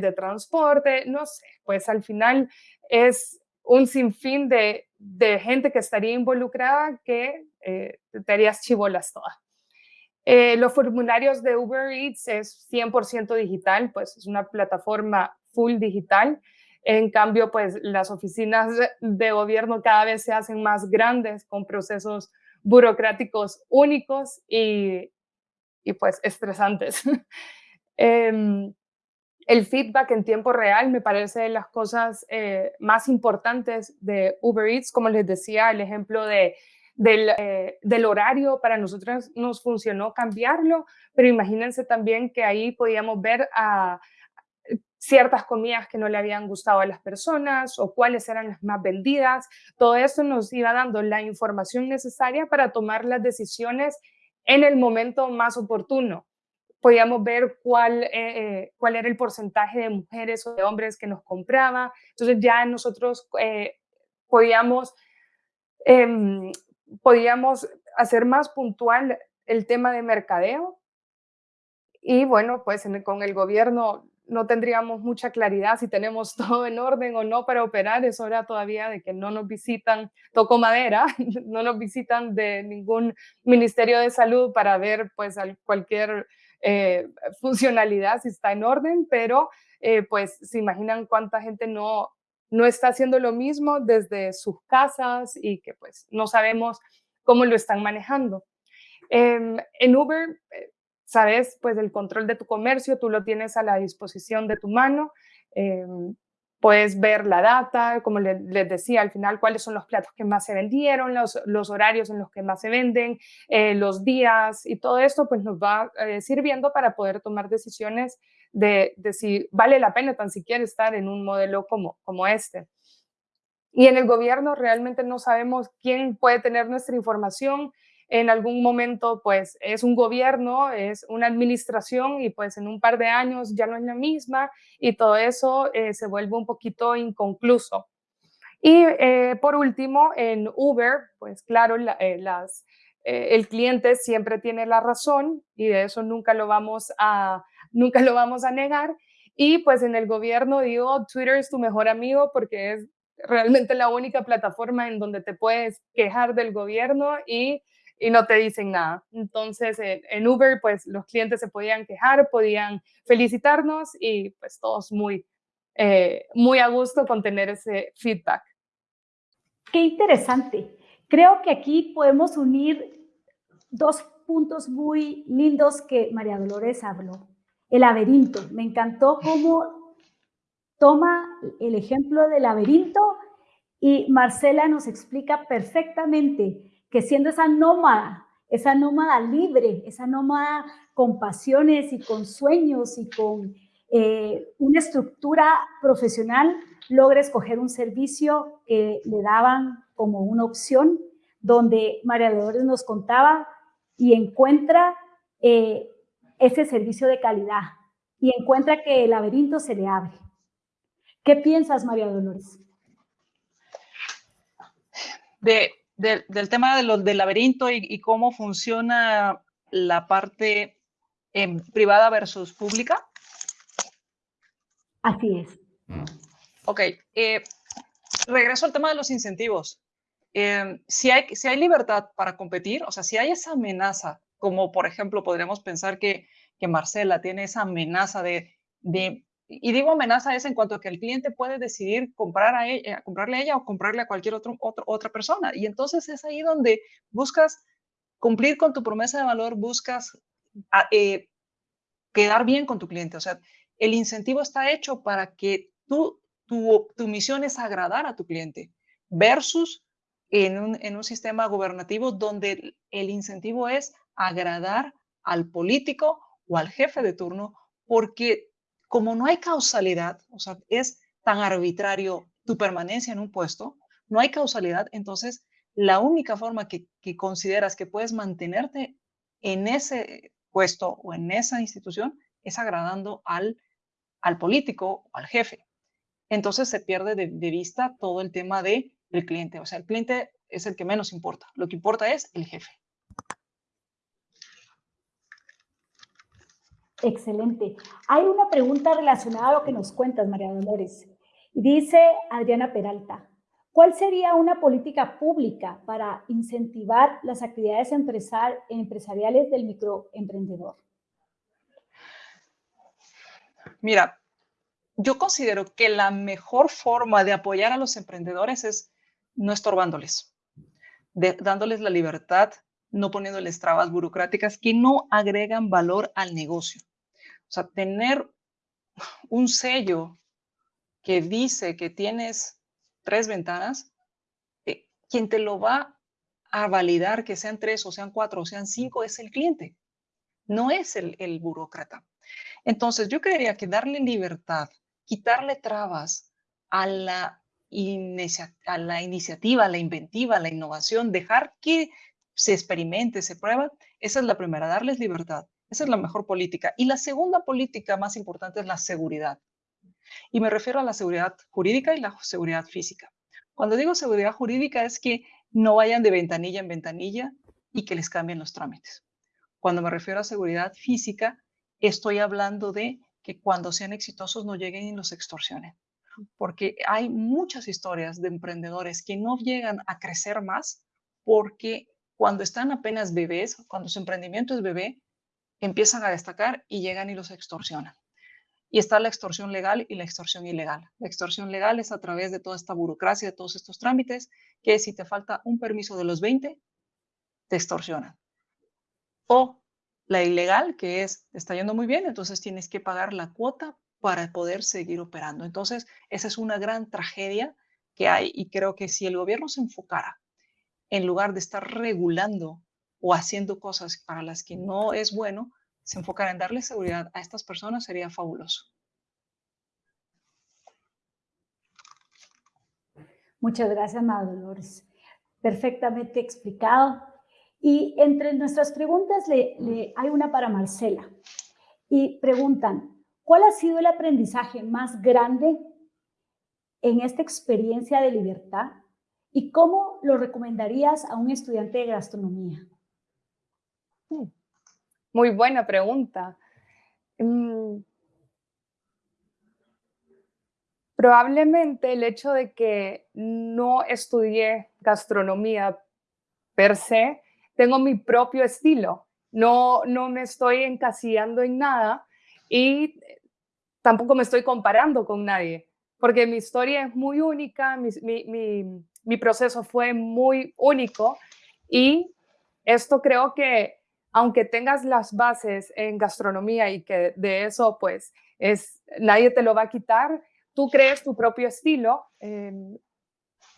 de transporte, no sé, pues al final es un sinfín de, de gente que estaría involucrada que te harías chivolas todas. Eh, los formularios de Uber Eats es 100% digital, pues es una plataforma full digital. En cambio, pues las oficinas de gobierno cada vez se hacen más grandes con procesos burocráticos únicos y, y pues estresantes. (laughs) Em, el feedback en tiempo real me parece de las cosas eh, más importantes de Uber Eats, como les decía, el ejemplo de eh, del, horario, para nosotros nos funcionó cambiarlo, pero imagínense también que ahí podíamos ver a ciertas comidas que no le habían gustado a las personas o cuáles eran las más vendidas. Todo eso nos iba dando la información necesaria para tomar las decisiones en el momento más oportuno. Podíamos ver cuál, eh, eh, cuál era el porcentaje de mujeres o de hombres que nos compraba. Entonces ya nosotros podíamos em, podíamos hacer más puntual el tema de mercadeo. Y bueno, pues con el gobierno no tendríamos mucha claridad si tenemos (laughs) todo en orden o no para operar. Es hora todavía de que no nos visitan, toco madera, (laughs) no nos visitan de ningún Ministerio de Salud para ver pues cualquier eh, funcionalidad si está en orden, pero eh, pues se imaginan cuánta gente no, no está haciendo lo mismo desde sus casas y que pues no sabemos cómo lo están manejando. Em, en Uber, eh, sabes, pues el control de tu comercio, tú lo tienes a la disposición de tu mano. Em, puedes ver la data, como les, decía al final, cuáles son los platos que más se vendieron, los, horarios en los que más se venden, eh, los días y todo esto, pues nos va eh, sirviendo para poder tomar decisiones de, si vale la pena tan siquiera estar en un modelo como, como este. Y en el gobierno realmente no sabemos quién puede tener nuestra información. En algún momento, pues es un gobierno, es una administración y pues en un par de años ya no es la misma y todo eso eh, se vuelve un poquito inconcluso. Y eh, por último, en Uber, pues claro, eh, las, el cliente siempre tiene la razón y de eso nunca lo vamos a, nunca lo vamos a negar. Y pues en el gobierno digo, Twitter es tu mejor amigo porque es realmente la única plataforma en donde te puedes quejar del gobierno y, y no te dicen nada. Entonces, en, Uber, pues los clientes se podían quejar, podían felicitarnos y pues todos muy, eh, muy a gusto con tener ese feedback.
Qué interesante. Creo que aquí podemos unir dos puntos muy lindos que María Dolores habló. El laberinto. Me encantó cómo toma el ejemplo del laberinto y Marcela nos explica perfectamente que siendo esa nómada, esa nómada libre, esa nómada con pasiones y con sueños y con eh, una estructura profesional, logra escoger un servicio que le daban como una opción, donde María Dolores nos contaba y encuentra eh, ese servicio de calidad y encuentra que el laberinto se le abre. ¿Qué piensas, María Dolores?
Del tema de del laberinto y, cómo funciona la parte em, privada versus pública.
Así es.
Ok, eh, regreso al tema de los incentivos. Em, si, hay, si hay libertad para competir, o sea, si hay esa amenaza, como por ejemplo podríamos pensar que, que Marcela tiene esa amenaza de, de y digo amenaza es en cuanto a que el cliente puede decidir comprar a ella, eh, comprarle a ella o comprarle a cualquier otro, otra persona. Y entonces es ahí donde buscas cumplir con tu promesa de valor, buscas ah, eh, quedar bien con tu cliente. O sea, el incentivo está hecho para que tú, tu, tu misión es agradar a tu cliente versus en un, en un sistema gubernativo donde el incentivo es agradar al político o al jefe de turno porque como no hay causalidad, o sea, es tan arbitrario tu permanencia en un puesto, no hay causalidad, entonces la única forma que, consideras que puedes mantenerte en ese puesto o en esa institución es agradando al, al político o al jefe. Entonces se pierde de, vista todo el tema de, del cliente. O sea, el cliente es el que menos importa. Lo que importa es el jefe.
Excelente. Hay una pregunta relacionada a lo que nos cuentas, María Dolores. Dice Adriana Peralta, ¿cuál sería una política pública para incentivar las actividades empresariales del microemprendedor?
Mira, yo considero que la mejor forma de apoyar a los emprendedores es no estorbándoles, dándoles la libertad, no poniéndoles trabas burocráticas que no agregan valor al negocio. O sea, tener un sello que dice que tienes tres ventanas, eh, quien te lo va a validar que sean tres o sean cuatro o sean cinco es el cliente, no es el, el burócrata. Entonces, yo creería que darle libertad, quitarle trabas a la, a la iniciativa, a la inventiva, a la innovación, dejar que se experimente, se prueba, esa es la primera, darles libertad. Esa es la mejor política. Y la segunda política más importante es la seguridad. Y me refiero a la seguridad jurídica y la seguridad física. Cuando digo seguridad jurídica es que no vayan de ventanilla en ventanilla y que les cambien los trámites. Cuando me refiero a seguridad física, estoy hablando de que cuando sean exitosos no lleguen y los extorsionen. Porque hay muchas historias de emprendedores que no llegan a crecer más porque cuando están apenas bebés, cuando su emprendimiento es bebé, empiezan a destacar y llegan y los extorsionan. Y está la extorsión legal y la extorsión ilegal. La extorsión legal es a través de toda esta burocracia, de todos estos trámites, que si te falta un permiso de los 20, te extorsionan. O la ilegal, que es, está yendo muy bien, entonces tienes que pagar la cuota para poder seguir operando. Entonces, esa es una gran tragedia que hay y creo que si el gobierno se enfocara en lugar de estar regulando o haciendo cosas para las que no es bueno, se enfocar en darle seguridad a estas personas sería fabuloso.
Muchas gracias, María Dolores. Perfectamente explicado. Y entre nuestras preguntas le, hay una para Marcela. Y preguntan, ¿cuál ha sido el aprendizaje más grande en esta experiencia de libertad y cómo lo recomendarías a un estudiante de gastronomía?
Muy buena pregunta. Mm. Probablemente el hecho de que no estudié gastronomía per se tengo mi propio estilo, no, no me estoy encasillando en nada y tampoco me estoy comparando con nadie, porque mi historia es muy única, mi, mi, mi, proceso fue muy único y esto creo que aunque tengas las bases en gastronomía y que de eso pues es, nadie te lo va a quitar, tú crees tu propio estilo, em,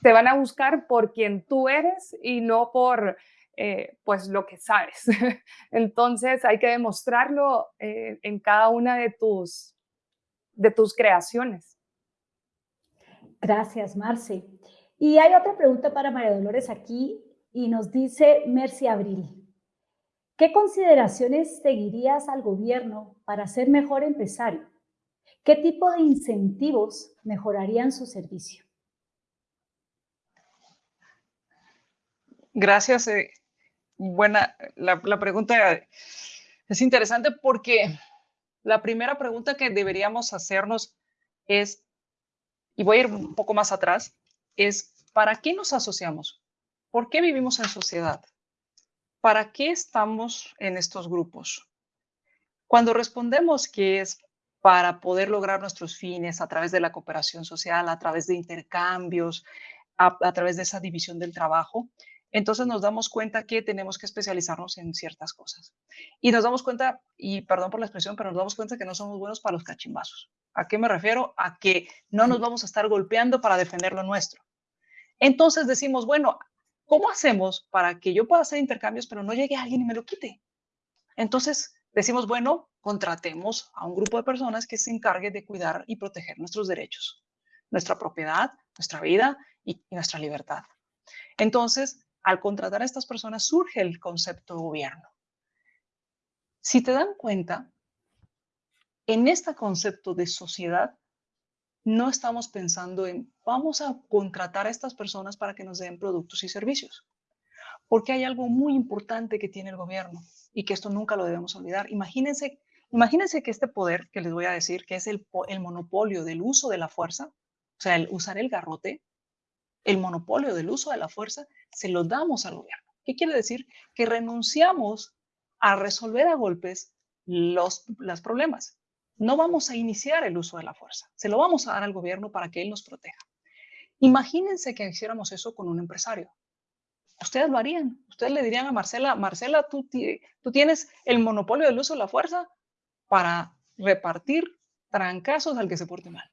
te van a buscar por quien tú eres y no por eh, pues lo que sabes. (laughs) Entonces hay que demostrarlo eh, en cada una de tus, de tus creaciones.
Gracias, Marce. Y hay otra pregunta para María Dolores aquí y nos dice Mercy Abril. ¿Qué consideraciones seguirías al gobierno para ser mejor empresario? ¿Qué tipo de incentivos mejorarían su servicio?
Gracias. Eh, buena, la, pregunta es interesante porque la primera pregunta que deberíamos hacernos es, y voy a ir un poco más atrás, es ¿para qué nos asociamos? ¿Por qué vivimos en sociedad? ¿Para qué estamos en estos grupos? Cuando respondemos que es para poder lograr nuestros fines a través de la cooperación social, a través de intercambios, a través de esa división del trabajo, entonces nos damos cuenta que tenemos que especializarnos en ciertas cosas. Y nos damos cuenta, y perdón por la expresión, pero nos damos cuenta que no somos buenos para los cachimbazos. ¿A qué me refiero? A que no nos vamos a estar golpeando para defender lo nuestro. Entonces decimos, bueno, ¿cómo hacemos para que yo pueda hacer intercambios, pero no llegue alguien y me lo quite? Entonces decimos, bueno, contratemos a un grupo de personas que se encargue de cuidar y proteger nuestros derechos, nuestra propiedad, nuestra vida y, y nuestra libertad. Entonces, al contratar a estas personas surge el concepto de gobierno. Si te dan cuenta, en este concepto de sociedad, no estamos pensando en vamos a contratar a estas personas para que nos den productos y servicios. Porque hay algo muy importante que tiene el gobierno y que esto nunca lo debemos olvidar. Imagínense, imagínense que este poder que les voy a decir, que es el, monopolio del uso de la fuerza, o sea, el usar el garrote, el monopolio del uso de la fuerza se lo damos al gobierno. ¿Qué quiere decir? Que renunciamos a resolver a golpes los, los problemas. No vamos a iniciar el uso de la fuerza, se lo vamos a dar al gobierno para que él nos proteja. Imagínense que hiciéramos eso con un empresario. Ustedes lo harían. Ustedes le dirían a Marcela, Marcela, tú, tienes el monopolio del uso de la fuerza para repartir trancazos al que se porte mal.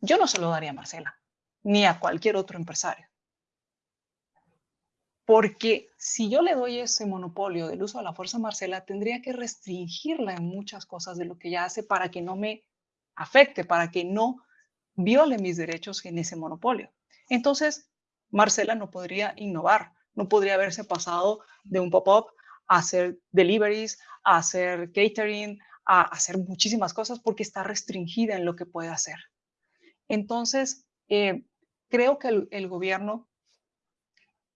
Yo no se lo daría a Marcela, ni a cualquier otro empresario. Porque si yo le doy ese monopolio del uso de la fuerza Marcela, tendría que restringirla en muchas cosas de lo que ella hace para que no me afecte, para que no viole mis derechos en ese monopolio. Entonces, Marcela no podría innovar, no podría haberse pasado de un pop-up a hacer deliveries, a hacer catering, a hacer muchísimas cosas porque está restringida en lo que puede hacer. Entonces, eh, creo que el, gobierno,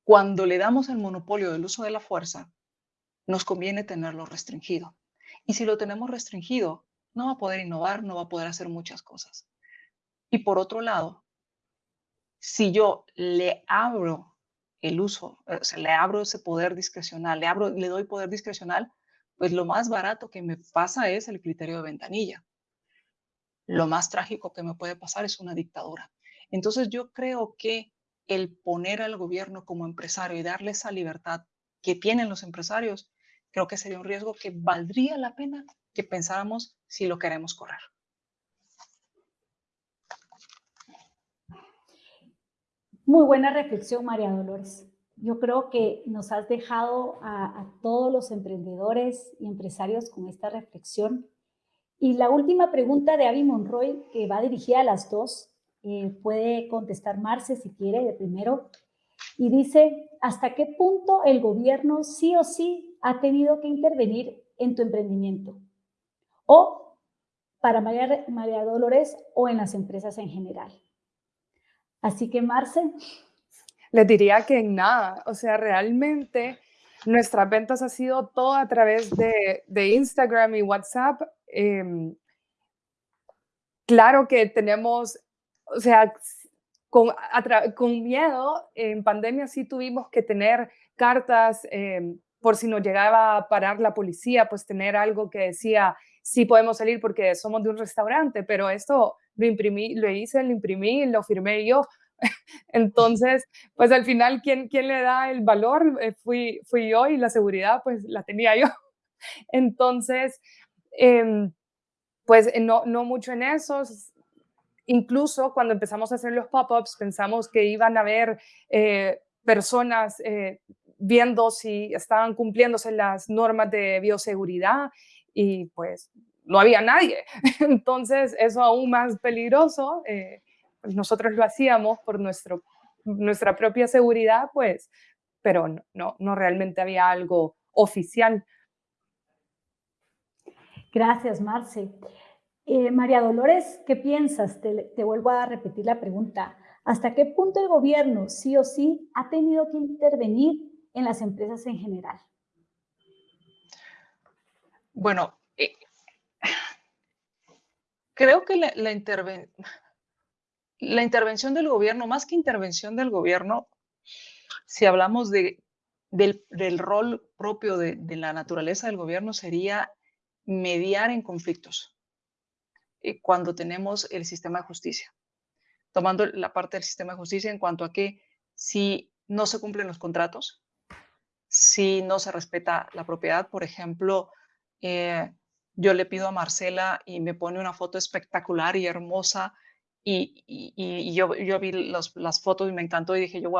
cuando le damos el monopolio del uso de la fuerza, nos conviene tenerlo restringido. Y si lo tenemos restringido, no va a poder innovar, no va a poder hacer muchas cosas. Y por otro lado, si yo le abro el uso, o sea, le abro ese poder discrecional, le, abro, le doy poder discrecional, pues lo más barato que me pasa es el criterio de ventanilla lo más trágico que me puede pasar es una dictadura. Entonces yo creo que el poner al gobierno como empresario y darle esa libertad que tienen los empresarios, creo que sería un riesgo que valdría la pena que pensáramos si lo queremos correr.
Muy buena reflexión, María Dolores. Yo creo que nos has dejado a, a todos los emprendedores y empresarios con esta reflexión y la última pregunta de Abby Monroy, que va dirigida a las dos, eh, puede contestar Marce si quiere de primero. Y dice, ¿hasta qué punto el gobierno sí o sí ha tenido que intervenir en tu emprendimiento? O para María, Dolores o en las empresas en general. Así que, Marce.
Les diría que en nada, o sea, realmente nuestras ventas ha sido todo a través de, de Instagram y WhatsApp. Em, claro que tenemos, o sea, con, con, miedo, en pandemia sí tuvimos que tener cartas em, por si nos llegaba a parar la policía, pues tener algo que decía, sí podemos salir porque somos de un restaurante, pero esto lo imprimí, lo hice, lo imprimí, lo firmé yo. (laughs) Entonces, pues al final, ¿quién, quién le da el valor? Eh, fui, fui yo y la seguridad, pues la tenía yo. (laughs) Entonces, em, pues eh, no, no mucho en eso. Incluso cuando empezamos a hacer los pop-ups, pensamos que iban a haber eh, personas viendo si estaban cumpliéndose las normas de bioseguridad y pues no había nadie. (laughs) Entonces, eso aún más peligroso. Pues, nosotros lo hacíamos por nuestro, nuestra propia seguridad, pues, pero no, no, realmente había algo oficial.
Gracias, Marce. Eh, María Dolores, ¿qué piensas? Te, vuelvo a repetir la pregunta. ¿Hasta qué punto el gobierno, sí o sí, ha tenido que intervenir en las empresas en general?
Bueno, eh, creo que la, intervención del gobierno, más que intervención del gobierno, si hablamos de, del, rol propio de, la naturaleza del gobierno, sería mediar en conflictos eh, cuando tenemos el sistema de justicia. Tomando la parte del sistema de justicia en cuanto a que si no se cumplen los contratos, si no se respeta la propiedad, por ejemplo, eh, yo le pido a Marcela y me pone una foto espectacular y hermosa y, yo, yo, vi las fotos y me encantó y dije yo,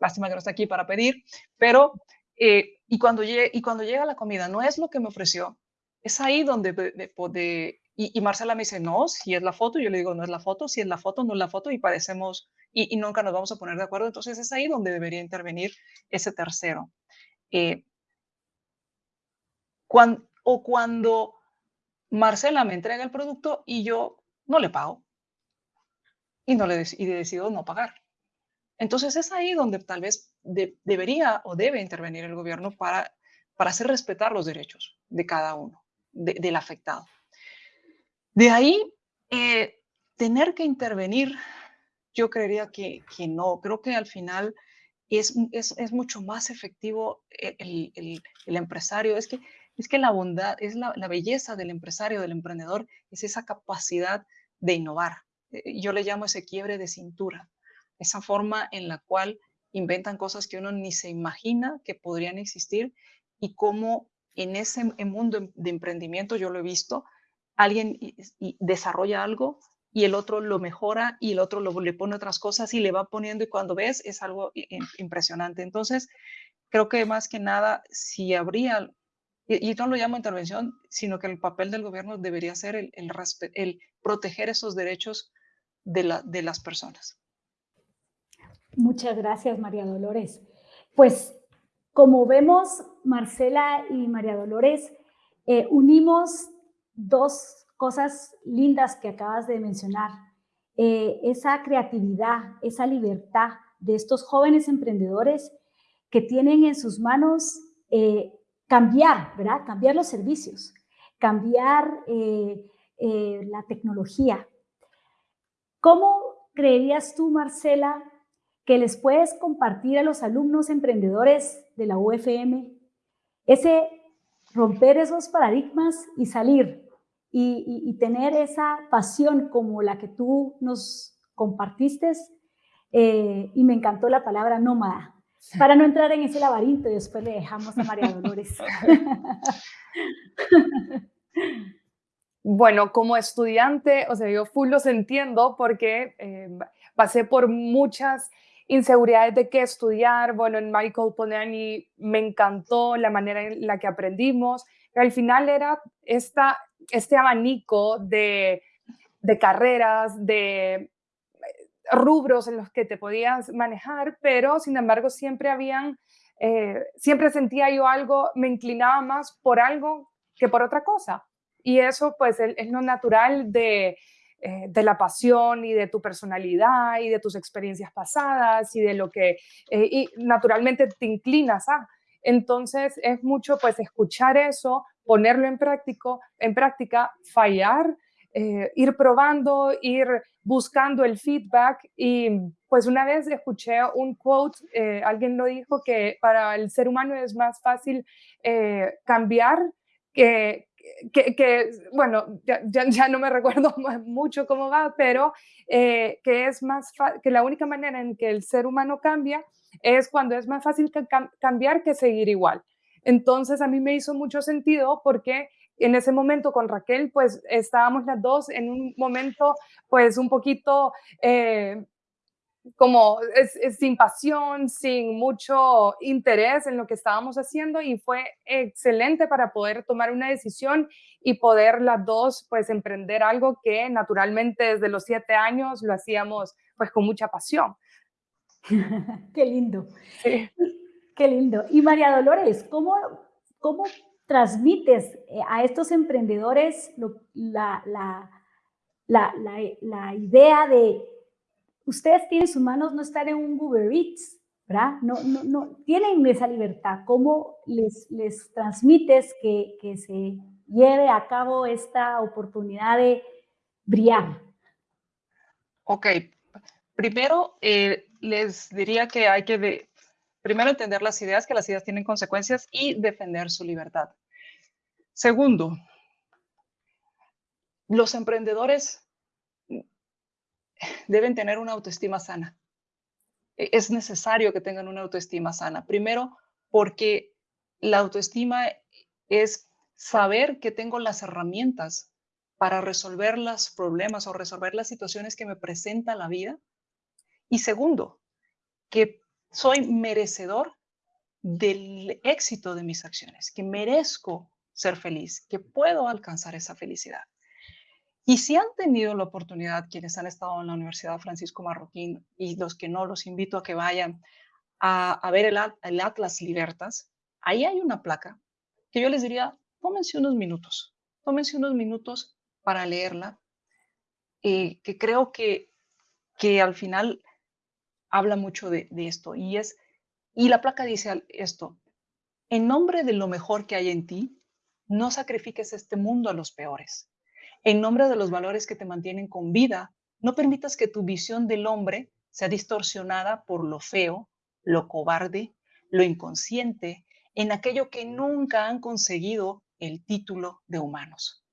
lástima que no está aquí para pedir, pero eh, y, cuando llegue, y cuando llega la comida no es lo que me ofreció, es ahí donde, de, y, Marcela me dice, no, si es la foto, yo le digo, no es la foto, si es la foto, no es la foto y parecemos, y, nunca nos vamos a poner de acuerdo, entonces es ahí donde debería intervenir ese tercero. Eh, cuando, o cuando Marcela me entrega el producto y yo no le pago y, no le y decido no pagar. Entonces es ahí donde tal vez debería o debe intervenir el gobierno para, para hacer respetar los derechos de cada uno, del afectado. De ahí, eh, tener que intervenir, yo creería que, que, no, creo que al final es, es, es mucho más efectivo el, el, el, empresario, es que, es que la bondad, es la, la belleza del empresario, del emprendedor, es esa capacidad de innovar, eh, yo le llamo ese quiebre de cintura, esa forma en la cual inventan cosas que uno ni se imagina que podrían existir y cómo en ese mundo de emprendimiento, yo lo he visto, alguien desarrolla algo y el otro lo mejora y el otro lo, le pone otras cosas y le va poniendo y cuando ves es algo impresionante. Entonces, creo que más que nada, si habría y, no lo llamo intervención, sino que el papel del gobierno debería ser el, el, el proteger esos derechos de, las personas.
Muchas gracias, María Dolores. Pues como vemos, Marcela y María Dolores, eh, unimos dos cosas lindas que acabas de mencionar. Eh, esa creatividad, esa libertad de estos jóvenes emprendedores que tienen en sus manos eh, cambiar, ¿verdad? Cambiar los servicios, cambiar la tecnología, ¿Cómo creerías tú, Marcela, que les puedes compartir a los alumnos emprendedores de la UFM ese romper esos paradigmas y salir y, tener esa pasión como la que tú nos compartiste? Eh, y me encantó la palabra nómada, para no entrar en ese laberinto y después le dejamos a María Dolores. (laughs)
Bueno, como estudiante, o sea, yo full los entiendo porque eh, pasé por muchas inseguridades de qué estudiar. Bueno, en Michael Ponani me encantó la manera en la que aprendimos. Pero al final era esta, este abanico de, de carreras, de rubros en los que te podías manejar, pero sin embargo siempre habían, eh, siempre sentía yo algo, me inclinaba más por algo que por otra cosa. Y eso pues es, lo natural de, eh, de, la pasión y de tu personalidad y de tus experiencias pasadas y de lo que y naturalmente te inclinas a. Entonces es mucho pues escuchar eso, ponerlo en, práctico, en práctica, fallar, eh, ir probando, ir buscando el feedback y pues una vez escuché un quote, eh, alguien lo dijo que para el ser humano es más fácil eh, cambiar que, bueno, ya, ya, no me recuerdo (laughs) mucho cómo va, pero que es más que la única manera en que el ser humano cambia es cuando es más fácil cambiar que seguir igual. Entonces a mí me hizo mucho sentido porque en ese momento con Raquel, pues estábamos las dos en un momento, pues un poquito eh, como sin pasión, sin mucho interés en lo que estábamos haciendo y fue excelente para poder tomar una decisión y poder las dos pues emprender algo que naturalmente desde los siete años lo hacíamos pues con mucha pasión. (laughs)
Qué lindo. Qué lindo. Y María Dolores, ¿cómo, cómo transmites eh, a estos emprendedores la, la, la, la, idea de ustedes tienen sus manos no estar en un Uber Eats, ¿verdad? No, no, no, tienen esa libertad. ¿Cómo les, les transmites que, que se lleve a cabo esta oportunidad de brillar?
Ok, primero eh, les diría que hay que primero entender las ideas, que las ideas tienen consecuencias y defender su libertad. Segundo, los emprendedores deben tener una autoestima sana. E, es necesario que tengan una autoestima sana. Primero, porque la autoestima es saber que tengo las herramientas para resolver los problemas o resolver las situaciones que me presenta la vida y segundo, que soy merecedor del éxito de mis acciones, que merezco ser feliz, que puedo alcanzar esa felicidad. Y si han tenido la oportunidad, quienes han estado en la Universidad Francisco Marroquín y los que no, los invito a que vayan a, ver el, Atlas Libertas, ahí hay una placa que yo les diría, tómense unos minutos, tómense unos minutos para leerla, eh, que creo que, que al final habla mucho de, esto y es, y la placa dice esto, en nombre de lo mejor que hay en ti, no sacrifiques este mundo a los peores. En nombre de los valores que te mantienen con vida, no permitas que tu visión del hombre sea distorsionada por lo feo, lo cobarde, lo inconsciente, en aquello que nunca han conseguido el título de humanos.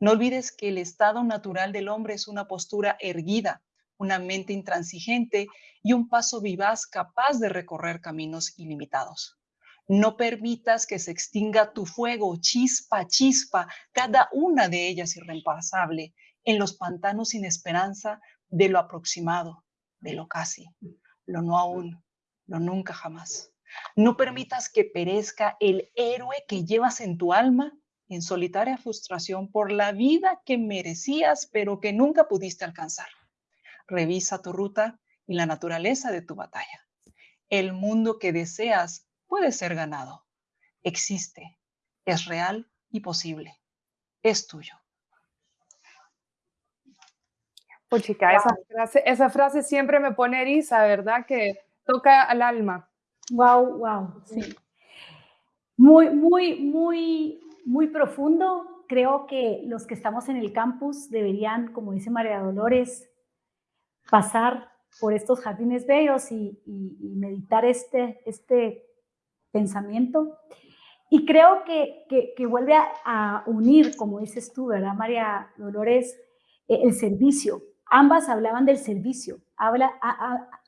No olvides que el estado natural del hombre es una postura erguida, una mente intransigente y un paso vivaz capaz de recorrer caminos ilimitados. No permitas que se extinga tu fuego, chispa, chispa, cada una de ellas irreemplazable, en los pantanos sin esperanza de lo aproximado, de lo casi, lo no aún, lo nunca jamás. No permitas que perezca el héroe que llevas en tu alma en solitaria frustración por la vida que merecías pero que nunca pudiste alcanzar. Revisa tu ruta y la naturaleza de tu batalla. El mundo que deseas puede ser ganado. Existe, es real y posible. Es tuyo.
Pues chica, esa, frase, esa frase siempre me pone eriza, ¿verdad? Que toca al alma.
Wow, wow, sí. Muy, muy, muy, muy profundo. Creo que los que estamos en el campus deberían, como dice María Dolores, pasar por estos jardines bellos y, meditar este, este pensamiento. Y creo que, que, vuelve a, unir, como dices tú, ¿verdad, María Dolores? Eh, el servicio. Ambas hablaban del servicio, Habla,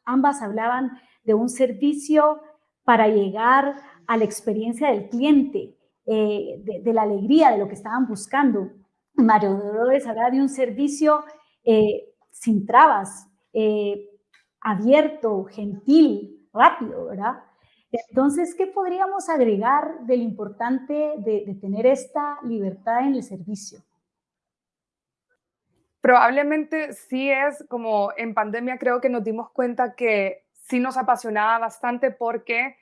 ambas hablaban de un servicio para llegar a la experiencia del cliente, eh, de, la alegría de lo que estaban buscando. María Dolores hablaba de un servicio eh, sin trabas, eh, abierto, gentil, rápido, ¿verdad? Entonces, ¿qué podríamos agregar del importante de, tener esta libertad en el servicio?
Probablemente sí es como en pandemia creo que nos dimos cuenta que sí nos apasionaba bastante porque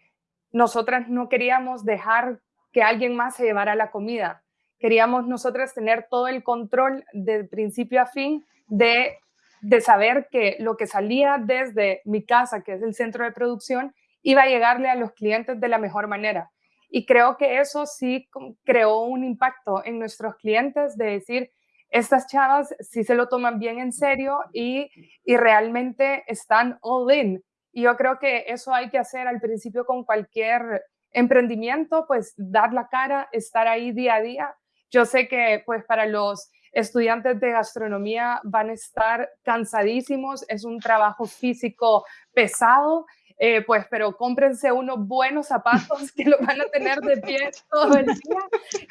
nosotras no queríamos dejar que alguien más se llevara la comida. Queríamos nosotras tener todo el control de principio a fin de, de saber que lo que salía desde mi casa, que es el centro de producción, iba a llegarle a los clientes de la mejor manera. Y creo que eso sí creó un impacto en nuestros clientes de decir, estas chavas sí se lo toman bien en serio y, y realmente están all in. Y yo creo que eso hay que hacer al principio con cualquier emprendimiento, pues dar la cara, estar ahí día a día. Yo sé que pues para los estudiantes de gastronomía van a estar cansadísimos, es un trabajo físico pesado, eh, pues, pero cómprense unos buenos zapatos que lo van a tener de pie todo el día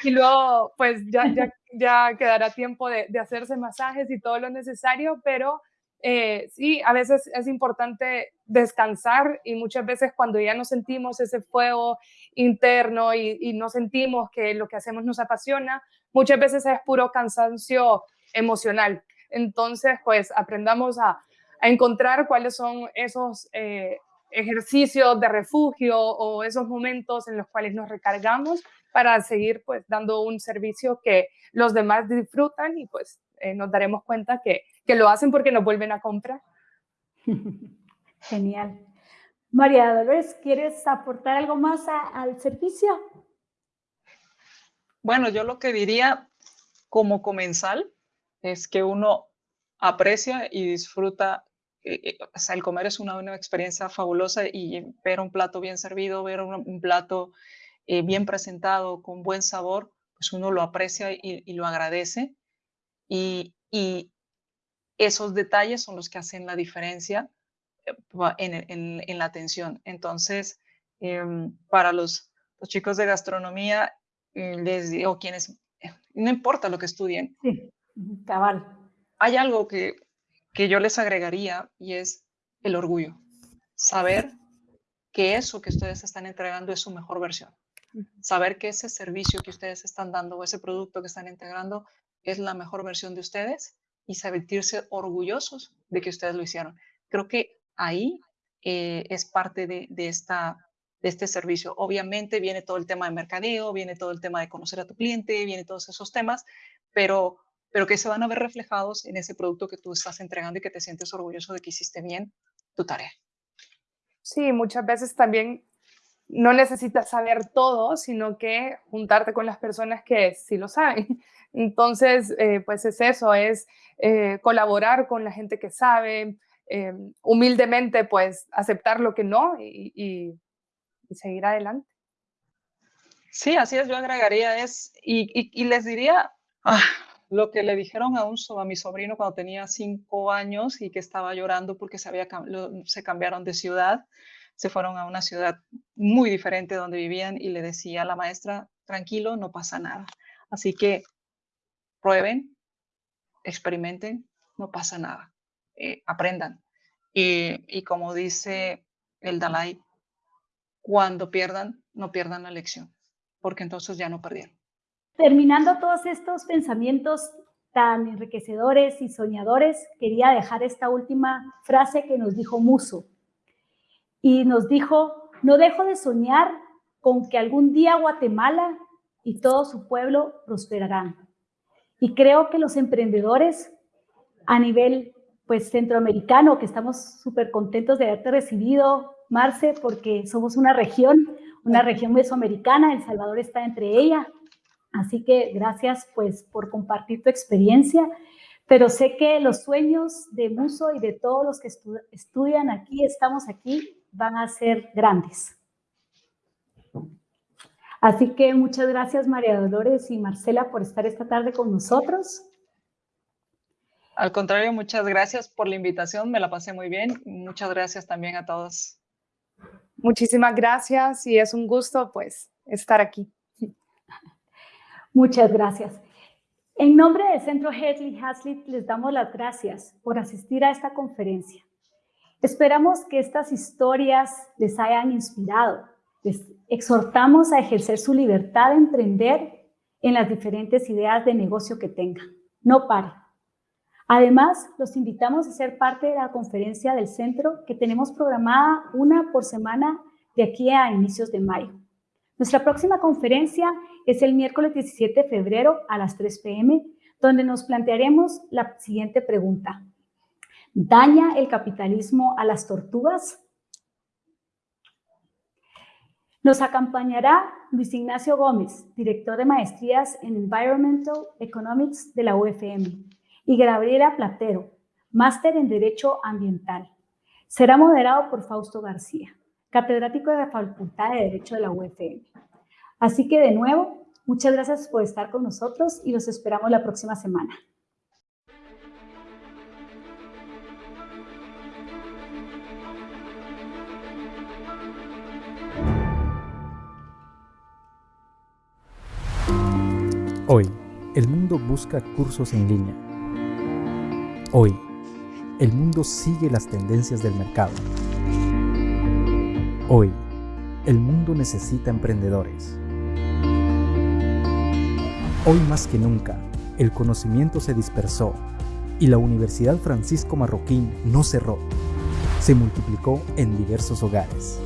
y luego, pues, ya, ya, ya quedará tiempo de, de hacerse masajes y todo lo necesario, pero eh, sí, a veces es importante descansar y muchas veces cuando ya no sentimos ese fuego interno y, no sentimos que lo que hacemos nos apasiona, muchas veces es puro cansancio emocional. Entonces, pues aprendamos a, encontrar cuáles son esos eh, ejercicios de refugio o esos momentos en los cuales nos recargamos para seguir pues dando un servicio que los demás disfrutan y pues eh, nos daremos cuenta que, que lo hacen porque nos vuelven a comprar. (laughs)
Genial. María Dolores, ¿quieres aportar algo más al servicio?
Bueno, yo lo que diría como comensal es que uno aprecia y disfruta, eh, eh, o sea, el comer es una, una, experiencia fabulosa y ver un plato bien servido, ver un, plato bien presentado, con buen sabor, pues uno lo aprecia y, lo agradece y, esos detalles son los que hacen la diferencia eh, en, la atención. Entonces, em, para los, chicos de gastronomía, eh, les digo, quienes, no importa lo que estudien,
sí, cabal.
hay algo que, que yo les agregaría y es el orgullo. Saber que eso que ustedes están entregando es su mejor versión. Saber que ese servicio que ustedes están dando o ese producto que están integrando es la mejor versión de ustedes y sentirse orgullosos de que ustedes lo hicieron. Creo que ahí eh, es parte de, esta, de este servicio. Obviamente viene todo el tema de mercadeo, viene todo el tema de conocer a tu cliente, viene todos esos temas, pero, pero que se van a ver reflejados en ese producto que tú estás entregando y que te sientes orgulloso de que hiciste bien tu tarea.
Sí, muchas veces también no necesitas saber todo, sino que juntarte con las personas que sí lo saben. (laughs) Entonces, eh, pues es eso, es eh, colaborar con la gente que sabe, eh, humildemente, pues aceptar lo que no y, seguir adelante.
Sí, así es, yo agregaría es, y, les diría ah, lo que le dijeron a, un, a mi sobrino cuando tenía cinco años y que estaba llorando porque se, había, se cambiaron de ciudad, se fueron a una ciudad muy diferente donde vivían y le decía la maestra, tranquilo, no pasa nada. Así que prueben, experimenten, no pasa nada, eh, aprendan. Y, como dice el Dalai, cuando pierdan, no pierdan la lección, porque entonces ya no perdieron.
Terminando todos estos pensamientos tan enriquecedores y soñadores, quería dejar esta última frase que nos dijo Muso. Y nos dijo, no dejo de soñar con que algún día Guatemala y todo su pueblo prosperarán. Y creo que los emprendedores a nivel pues centroamericano, que estamos súper contentos de haberte recibido, Marce, porque somos una región, una región mesoamericana, El Salvador está entre ella. Así que gracias pues por compartir tu experiencia, pero sé que los sueños de Muso y de todos los que estudian aquí, estamos aquí, van a ser grandes. Así que muchas gracias María Dolores y Marcela por estar esta tarde con nosotros.
Al contrario, muchas gracias por la invitación, me la pasé muy bien. Muchas gracias también a todos.
Muchísimas gracias y es un gusto pues estar aquí. (laughs)
Muchas gracias. En nombre del Centro Hedley Hazlitt les damos las gracias por asistir a esta conferencia. Esperamos que estas historias les hayan inspirado les exhortamos a ejercer su libertad de emprender en las diferentes ideas de negocio que tengan. No pare. Además, los invitamos a ser parte de la conferencia del centro que tenemos programada una por semana de aquí a inicios de mayo. Nuestra próxima conferencia es el miércoles 17 de febrero a las 3 p.m., donde nos plantearemos la siguiente pregunta. ¿Daña el capitalismo a las tortugas? Nos acompañará Luis Ignacio Gómez, director de maestrías en Environmental Economics de la UFM, y Gabriela Platero, máster en Derecho Ambiental. Será moderado por Fausto García, catedrático de la Facultad de Derecho de la UFM. Así que de nuevo, muchas gracias por estar con nosotros y los esperamos la próxima semana.
Hoy, el mundo busca cursos en línea. Hoy, el mundo sigue las tendencias del mercado. Hoy, el mundo necesita emprendedores. Hoy más que nunca, el conocimiento se dispersó y la Universidad Francisco Marroquín no cerró. Se multiplicó en diversos hogares.